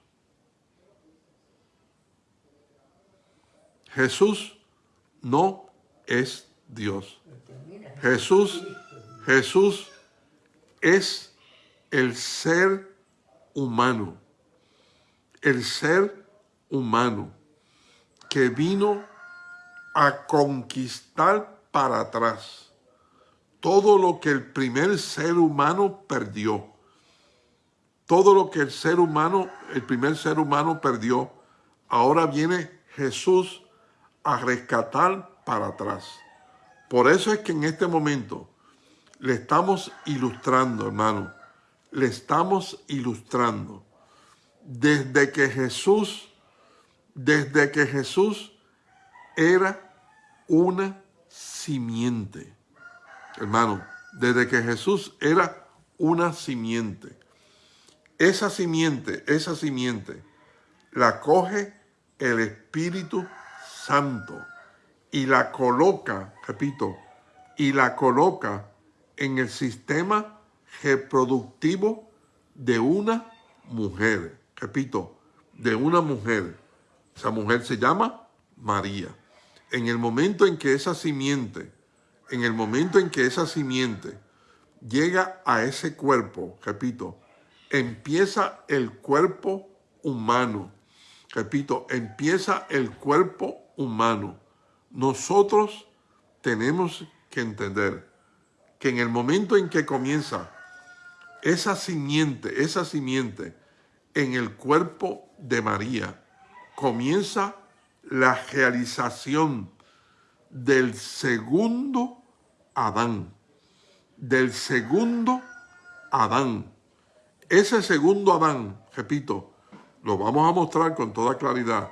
Speaker 1: Jesús no es Dios. Jesús, Jesús es el ser humano. El ser humano que vino a conquistar para atrás todo lo que el primer ser humano perdió. Todo lo que el ser humano, el primer ser humano perdió, ahora viene Jesús a rescatar para atrás. Por eso es que en este momento le estamos ilustrando, hermano, le estamos ilustrando. Desde que Jesús, desde que Jesús era una simiente. Hermano, desde que Jesús era una simiente. Esa simiente, esa simiente, la coge el Espíritu Santo y la coloca, repito, y la coloca en el sistema reproductivo de una mujer. Repito, de una mujer. Esa mujer se llama María. En el momento en que esa simiente, en el momento en que esa simiente llega a ese cuerpo, repito, empieza el cuerpo humano. Repito, empieza el cuerpo humano. Nosotros tenemos que entender que en el momento en que comienza esa simiente, esa simiente en el cuerpo de María, comienza la realización del segundo Adán, del segundo Adán. Ese segundo Adán, repito, lo vamos a mostrar con toda claridad,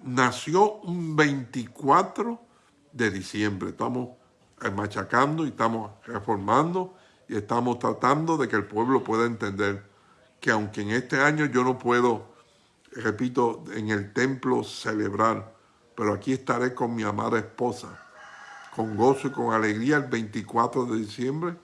Speaker 1: nació un 24 de diciembre. Estamos machacando y estamos reformando y estamos tratando de que el pueblo pueda entender que aunque en este año yo no puedo, repito, en el templo celebrar, pero aquí estaré con mi amada esposa, con gozo y con alegría el 24 de diciembre,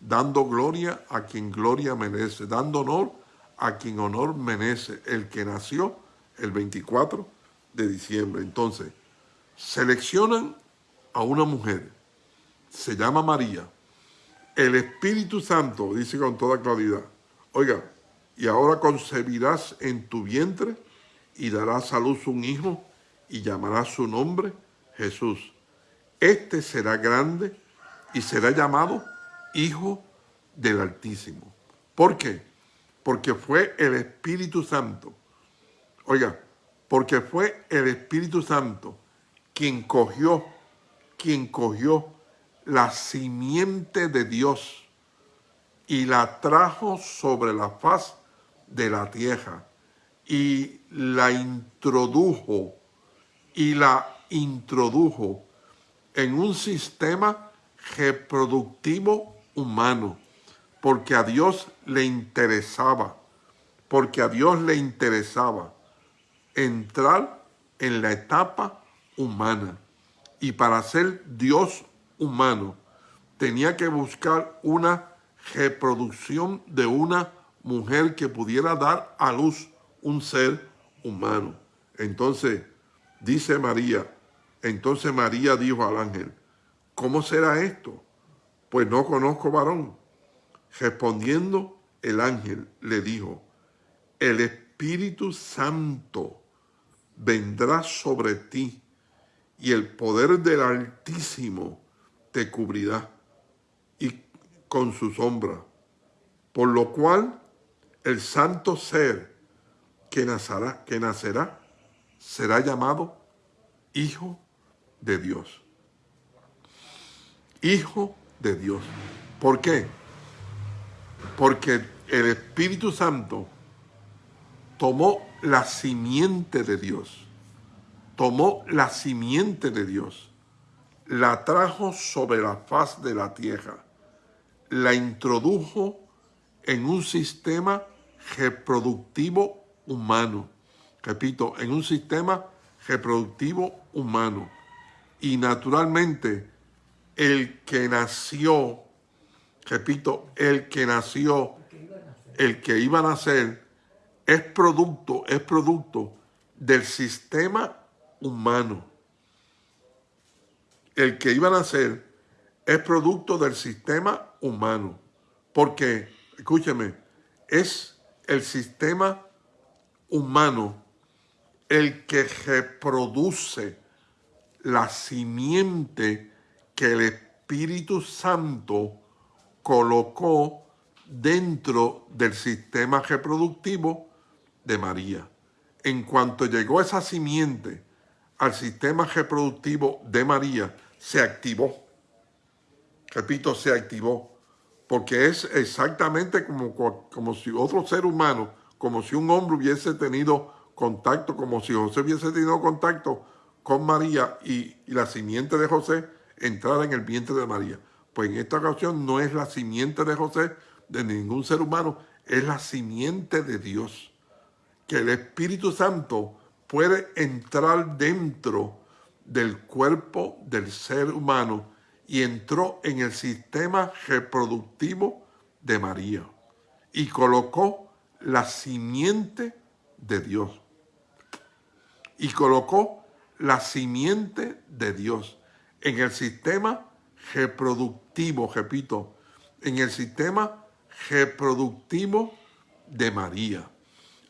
Speaker 1: dando gloria a quien gloria merece, dando honor a quien honor merece, el que nació el 24 de diciembre. Entonces, seleccionan a una mujer, se llama María, el Espíritu Santo, dice con toda claridad, oiga, y ahora concebirás en tu vientre y darás a luz un hijo y llamarás su nombre Jesús. Este será grande y será llamado Hijo del Altísimo. ¿Por qué? Porque fue el Espíritu Santo. Oiga, porque fue el Espíritu Santo quien cogió, quien cogió la simiente de Dios y la trajo sobre la faz de la tierra y la introdujo y la introdujo en un sistema reproductivo humano, porque a Dios le interesaba, porque a Dios le interesaba entrar en la etapa humana. Y para ser Dios humano, tenía que buscar una reproducción de una mujer que pudiera dar a luz un ser humano. Entonces, dice María, entonces María dijo al ángel, ¿cómo será esto? Pues no conozco varón. Respondiendo, el ángel le dijo, el Espíritu Santo vendrá sobre ti y el poder del Altísimo te cubrirá y con su sombra. Por lo cual el santo ser que nacerá, que nacerá será llamado Hijo de Dios. Hijo de Dios. ¿Por qué? Porque el Espíritu Santo tomó la simiente de Dios. Tomó la simiente de Dios. La trajo sobre la faz de la tierra. La introdujo en un sistema reproductivo humano. Repito, en un sistema reproductivo humano. Y naturalmente, el que nació, repito, el que nació, el que iba a nacer, es producto, es producto del sistema humano. El que iba a nacer es producto del sistema humano. Porque, escúcheme, es el sistema humano el que reproduce la simiente que el Espíritu Santo colocó dentro del sistema reproductivo de María. En cuanto llegó esa simiente al sistema reproductivo de María, se activó. Repito, se activó porque es exactamente como, como si otro ser humano, como si un hombre hubiese tenido contacto, como si José hubiese tenido contacto con María y, y la simiente de José entrara en el vientre de María. Pues en esta ocasión no es la simiente de José, de ningún ser humano, es la simiente de Dios. Que el Espíritu Santo puede entrar dentro del cuerpo del ser humano y entró en el sistema reproductivo de María y colocó la simiente de Dios. Y colocó la simiente de Dios en el sistema reproductivo, repito, en el sistema reproductivo de María.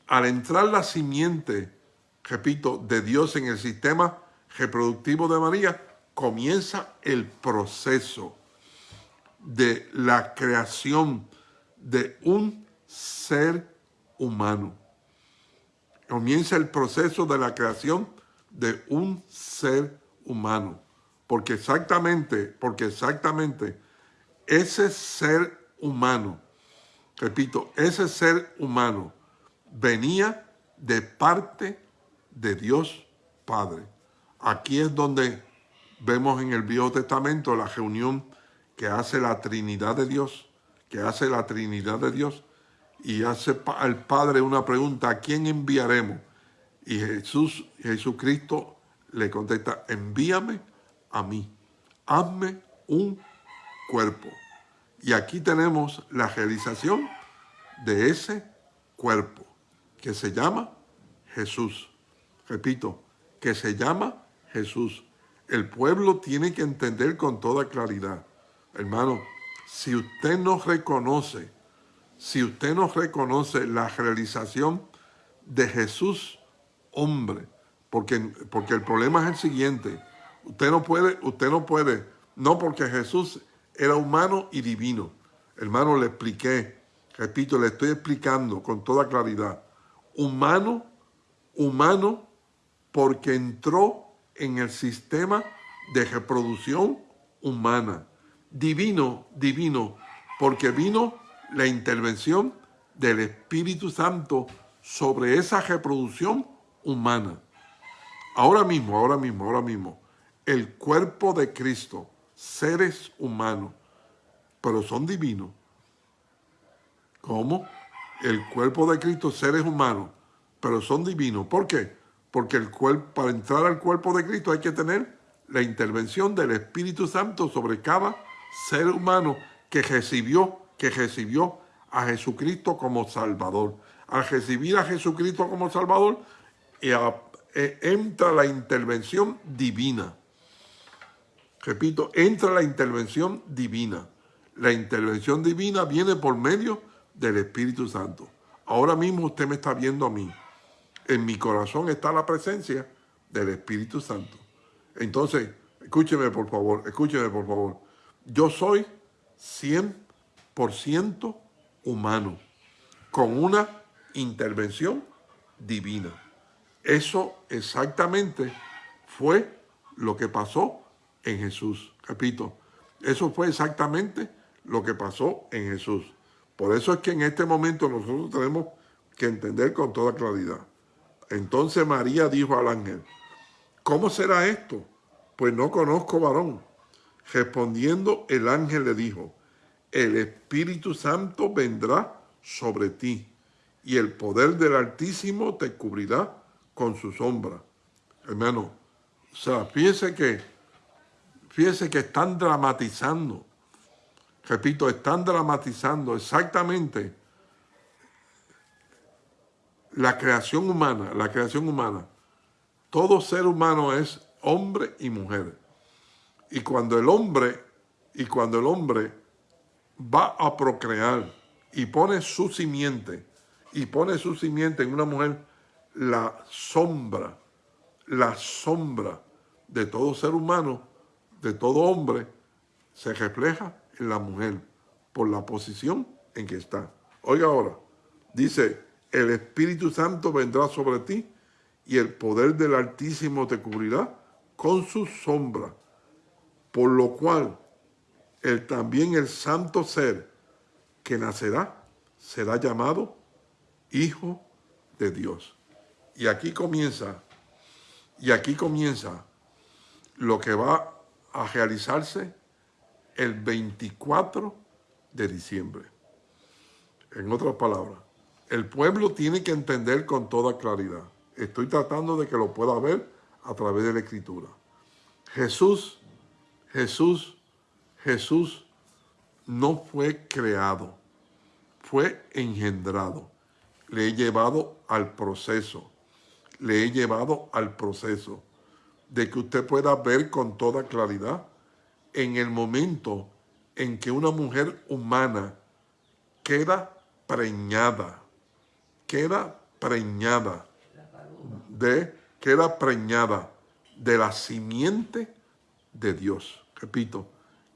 Speaker 1: Al entrar la simiente, repito, de Dios en el sistema reproductivo de María, comienza el proceso de la creación de un ser humano. Comienza el proceso de la creación de un ser humano. Porque exactamente, porque exactamente ese ser humano, repito, ese ser humano venía de parte de Dios Padre. Aquí es donde vemos en el Viejo Testamento la reunión que hace la Trinidad de Dios, que hace la Trinidad de Dios y hace al Padre una pregunta, ¿a quién enviaremos? Y Jesús, Jesucristo le contesta, envíame a mí, hazme un cuerpo. Y aquí tenemos la realización de ese cuerpo que se llama Jesús. Repito, que se llama Jesús. El pueblo tiene que entender con toda claridad. Hermano, si usted no reconoce, si usted no reconoce la realización de Jesús, hombre, porque, porque el problema es el siguiente, usted no puede, usted no puede, no porque Jesús era humano y divino. Hermano, le expliqué, repito, le estoy explicando con toda claridad. Humano, humano, porque entró en el sistema de reproducción humana. Divino, divino, porque vino la intervención del Espíritu Santo sobre esa reproducción humana. Ahora mismo, ahora mismo, ahora mismo, el cuerpo de Cristo, seres humanos, pero son divinos. ¿Cómo? El cuerpo de Cristo, seres humanos, pero son divinos. ¿Por qué? Porque el cuerpo, para entrar al cuerpo de Cristo hay que tener la intervención del Espíritu Santo sobre cada ser humano que recibió, que recibió a Jesucristo como Salvador. Al recibir a Jesucristo como Salvador, eh, entra la intervención divina. Repito, entra la intervención divina. La intervención divina viene por medio del Espíritu Santo. Ahora mismo usted me está viendo a mí. En mi corazón está la presencia del Espíritu Santo. Entonces, escúcheme por favor, escúcheme por favor. Yo soy 100% humano, con una intervención divina. Eso exactamente fue lo que pasó en Jesús. Repito, eso fue exactamente lo que pasó en Jesús. Por eso es que en este momento nosotros tenemos que entender con toda claridad. Entonces María dijo al ángel, ¿cómo será esto? Pues no conozco varón. Respondiendo el ángel le dijo, el Espíritu Santo vendrá sobre ti y el poder del Altísimo te cubrirá con su sombra. Hermano, o sea, fíjese que Fíjense que están dramatizando, repito, están dramatizando exactamente la creación humana, la creación humana. Todo ser humano es hombre y mujer. Y cuando el hombre, y cuando el hombre va a procrear y pone su simiente, y pone su simiente en una mujer, la sombra, la sombra de todo ser humano de todo hombre se refleja en la mujer por la posición en que está. Oiga ahora, dice, el Espíritu Santo vendrá sobre ti y el poder del Altísimo te cubrirá con su sombra, por lo cual el, también el santo ser que nacerá será llamado Hijo de Dios. Y aquí comienza, y aquí comienza lo que va a realizarse el 24 de diciembre. En otras palabras, el pueblo tiene que entender con toda claridad. Estoy tratando de que lo pueda ver a través de la Escritura. Jesús, Jesús, Jesús no fue creado, fue engendrado. Le he llevado al proceso, le he llevado al proceso de que usted pueda ver con toda claridad en el momento en que una mujer humana queda preñada, queda preñada de, queda preñada de la simiente de Dios. Repito,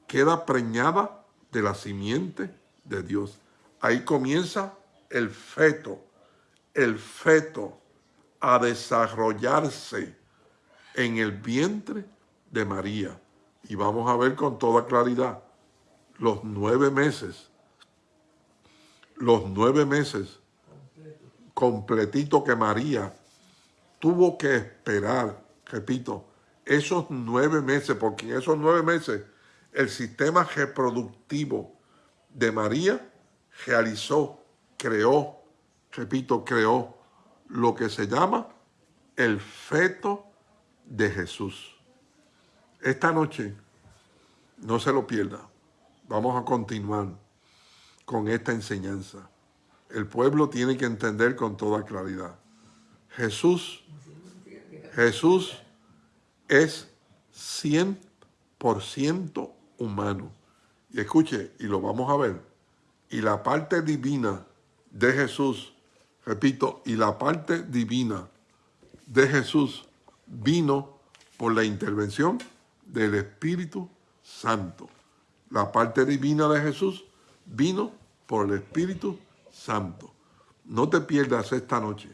Speaker 1: queda preñada de la simiente de Dios. Ahí comienza el feto, el feto a desarrollarse en el vientre de María. Y vamos a ver con toda claridad los nueve meses, los nueve meses completito que María tuvo que esperar, repito, esos nueve meses, porque en esos nueve meses el sistema reproductivo de María realizó, creó, repito, creó lo que se llama el feto de Jesús. Esta noche, no se lo pierda, vamos a continuar con esta enseñanza. El pueblo tiene que entender con toda claridad. Jesús, Jesús es 100% humano. Y escuche, y lo vamos a ver, y la parte divina de Jesús, repito, y la parte divina de Jesús vino por la intervención del Espíritu Santo. La parte divina de Jesús vino por el Espíritu Santo. No te pierdas esta noche.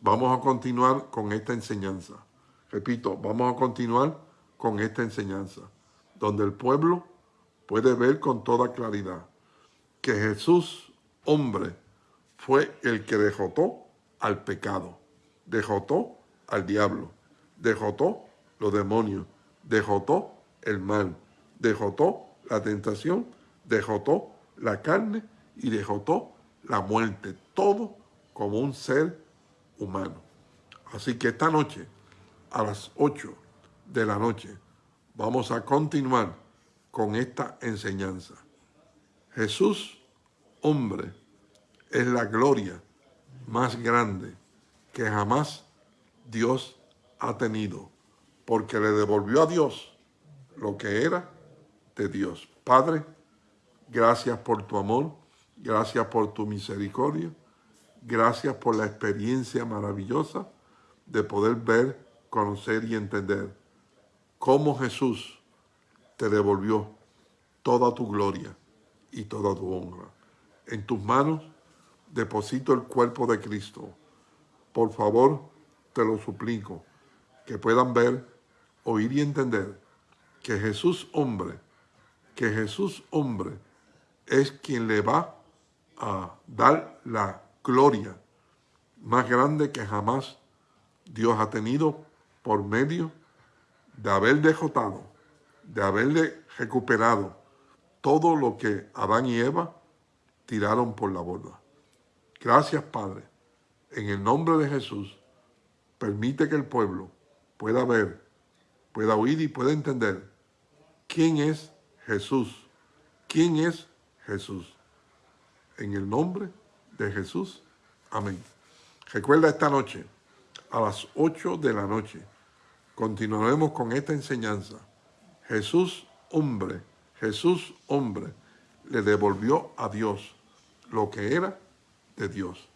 Speaker 1: Vamos a continuar con esta enseñanza. Repito, vamos a continuar con esta enseñanza, donde el pueblo puede ver con toda claridad que Jesús, hombre, fue el que dejotó al pecado, dejotó al diablo, dejotó los demonios, dejotó el mal, dejotó la tentación, dejotó la carne y dejotó la muerte, todo como un ser humano. Así que esta noche, a las 8 de la noche, vamos a continuar con esta enseñanza. Jesús, hombre, es la gloria más grande que jamás Dios ha tenido, porque le devolvió a Dios lo que era de Dios. Padre, gracias por tu amor, gracias por tu misericordia, gracias por la experiencia maravillosa de poder ver, conocer y entender cómo Jesús te devolvió toda tu gloria y toda tu honra. En tus manos deposito el cuerpo de Cristo. Por favor, te lo suplico, que puedan ver, oír y entender que Jesús hombre, que Jesús hombre es quien le va a dar la gloria más grande que jamás Dios ha tenido por medio de haber dejotado, de haberle recuperado todo lo que Adán y Eva tiraron por la borda. Gracias, Padre. En el nombre de Jesús, permite que el pueblo pueda ver, pueda oír y pueda entender quién es Jesús. ¿Quién es Jesús? En el nombre de Jesús. Amén. Recuerda esta noche, a las 8 de la noche, continuaremos con esta enseñanza. Jesús, hombre, Jesús, hombre, le devolvió a Dios lo que era de Dios.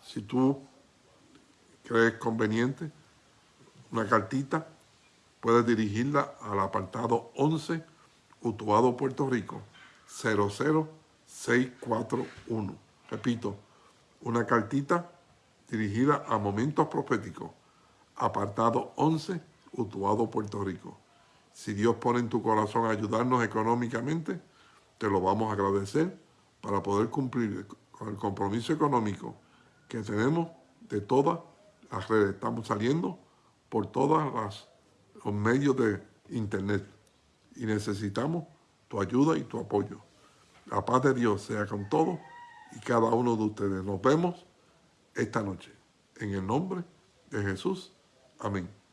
Speaker 1: Si tú crees conveniente, una cartita, puedes dirigirla al apartado 11, Utuado, Puerto Rico, 00641. Repito, una cartita dirigida a momentos proféticos, apartado 11, Utuado, Puerto Rico. Si Dios pone en tu corazón ayudarnos económicamente, te lo vamos a agradecer para poder cumplir con el compromiso económico que tenemos de todas las redes. Estamos saliendo por todos los medios de internet y necesitamos tu ayuda y tu apoyo. La paz de Dios sea con todos y cada uno de ustedes. Nos vemos esta noche. En el nombre de Jesús. Amén.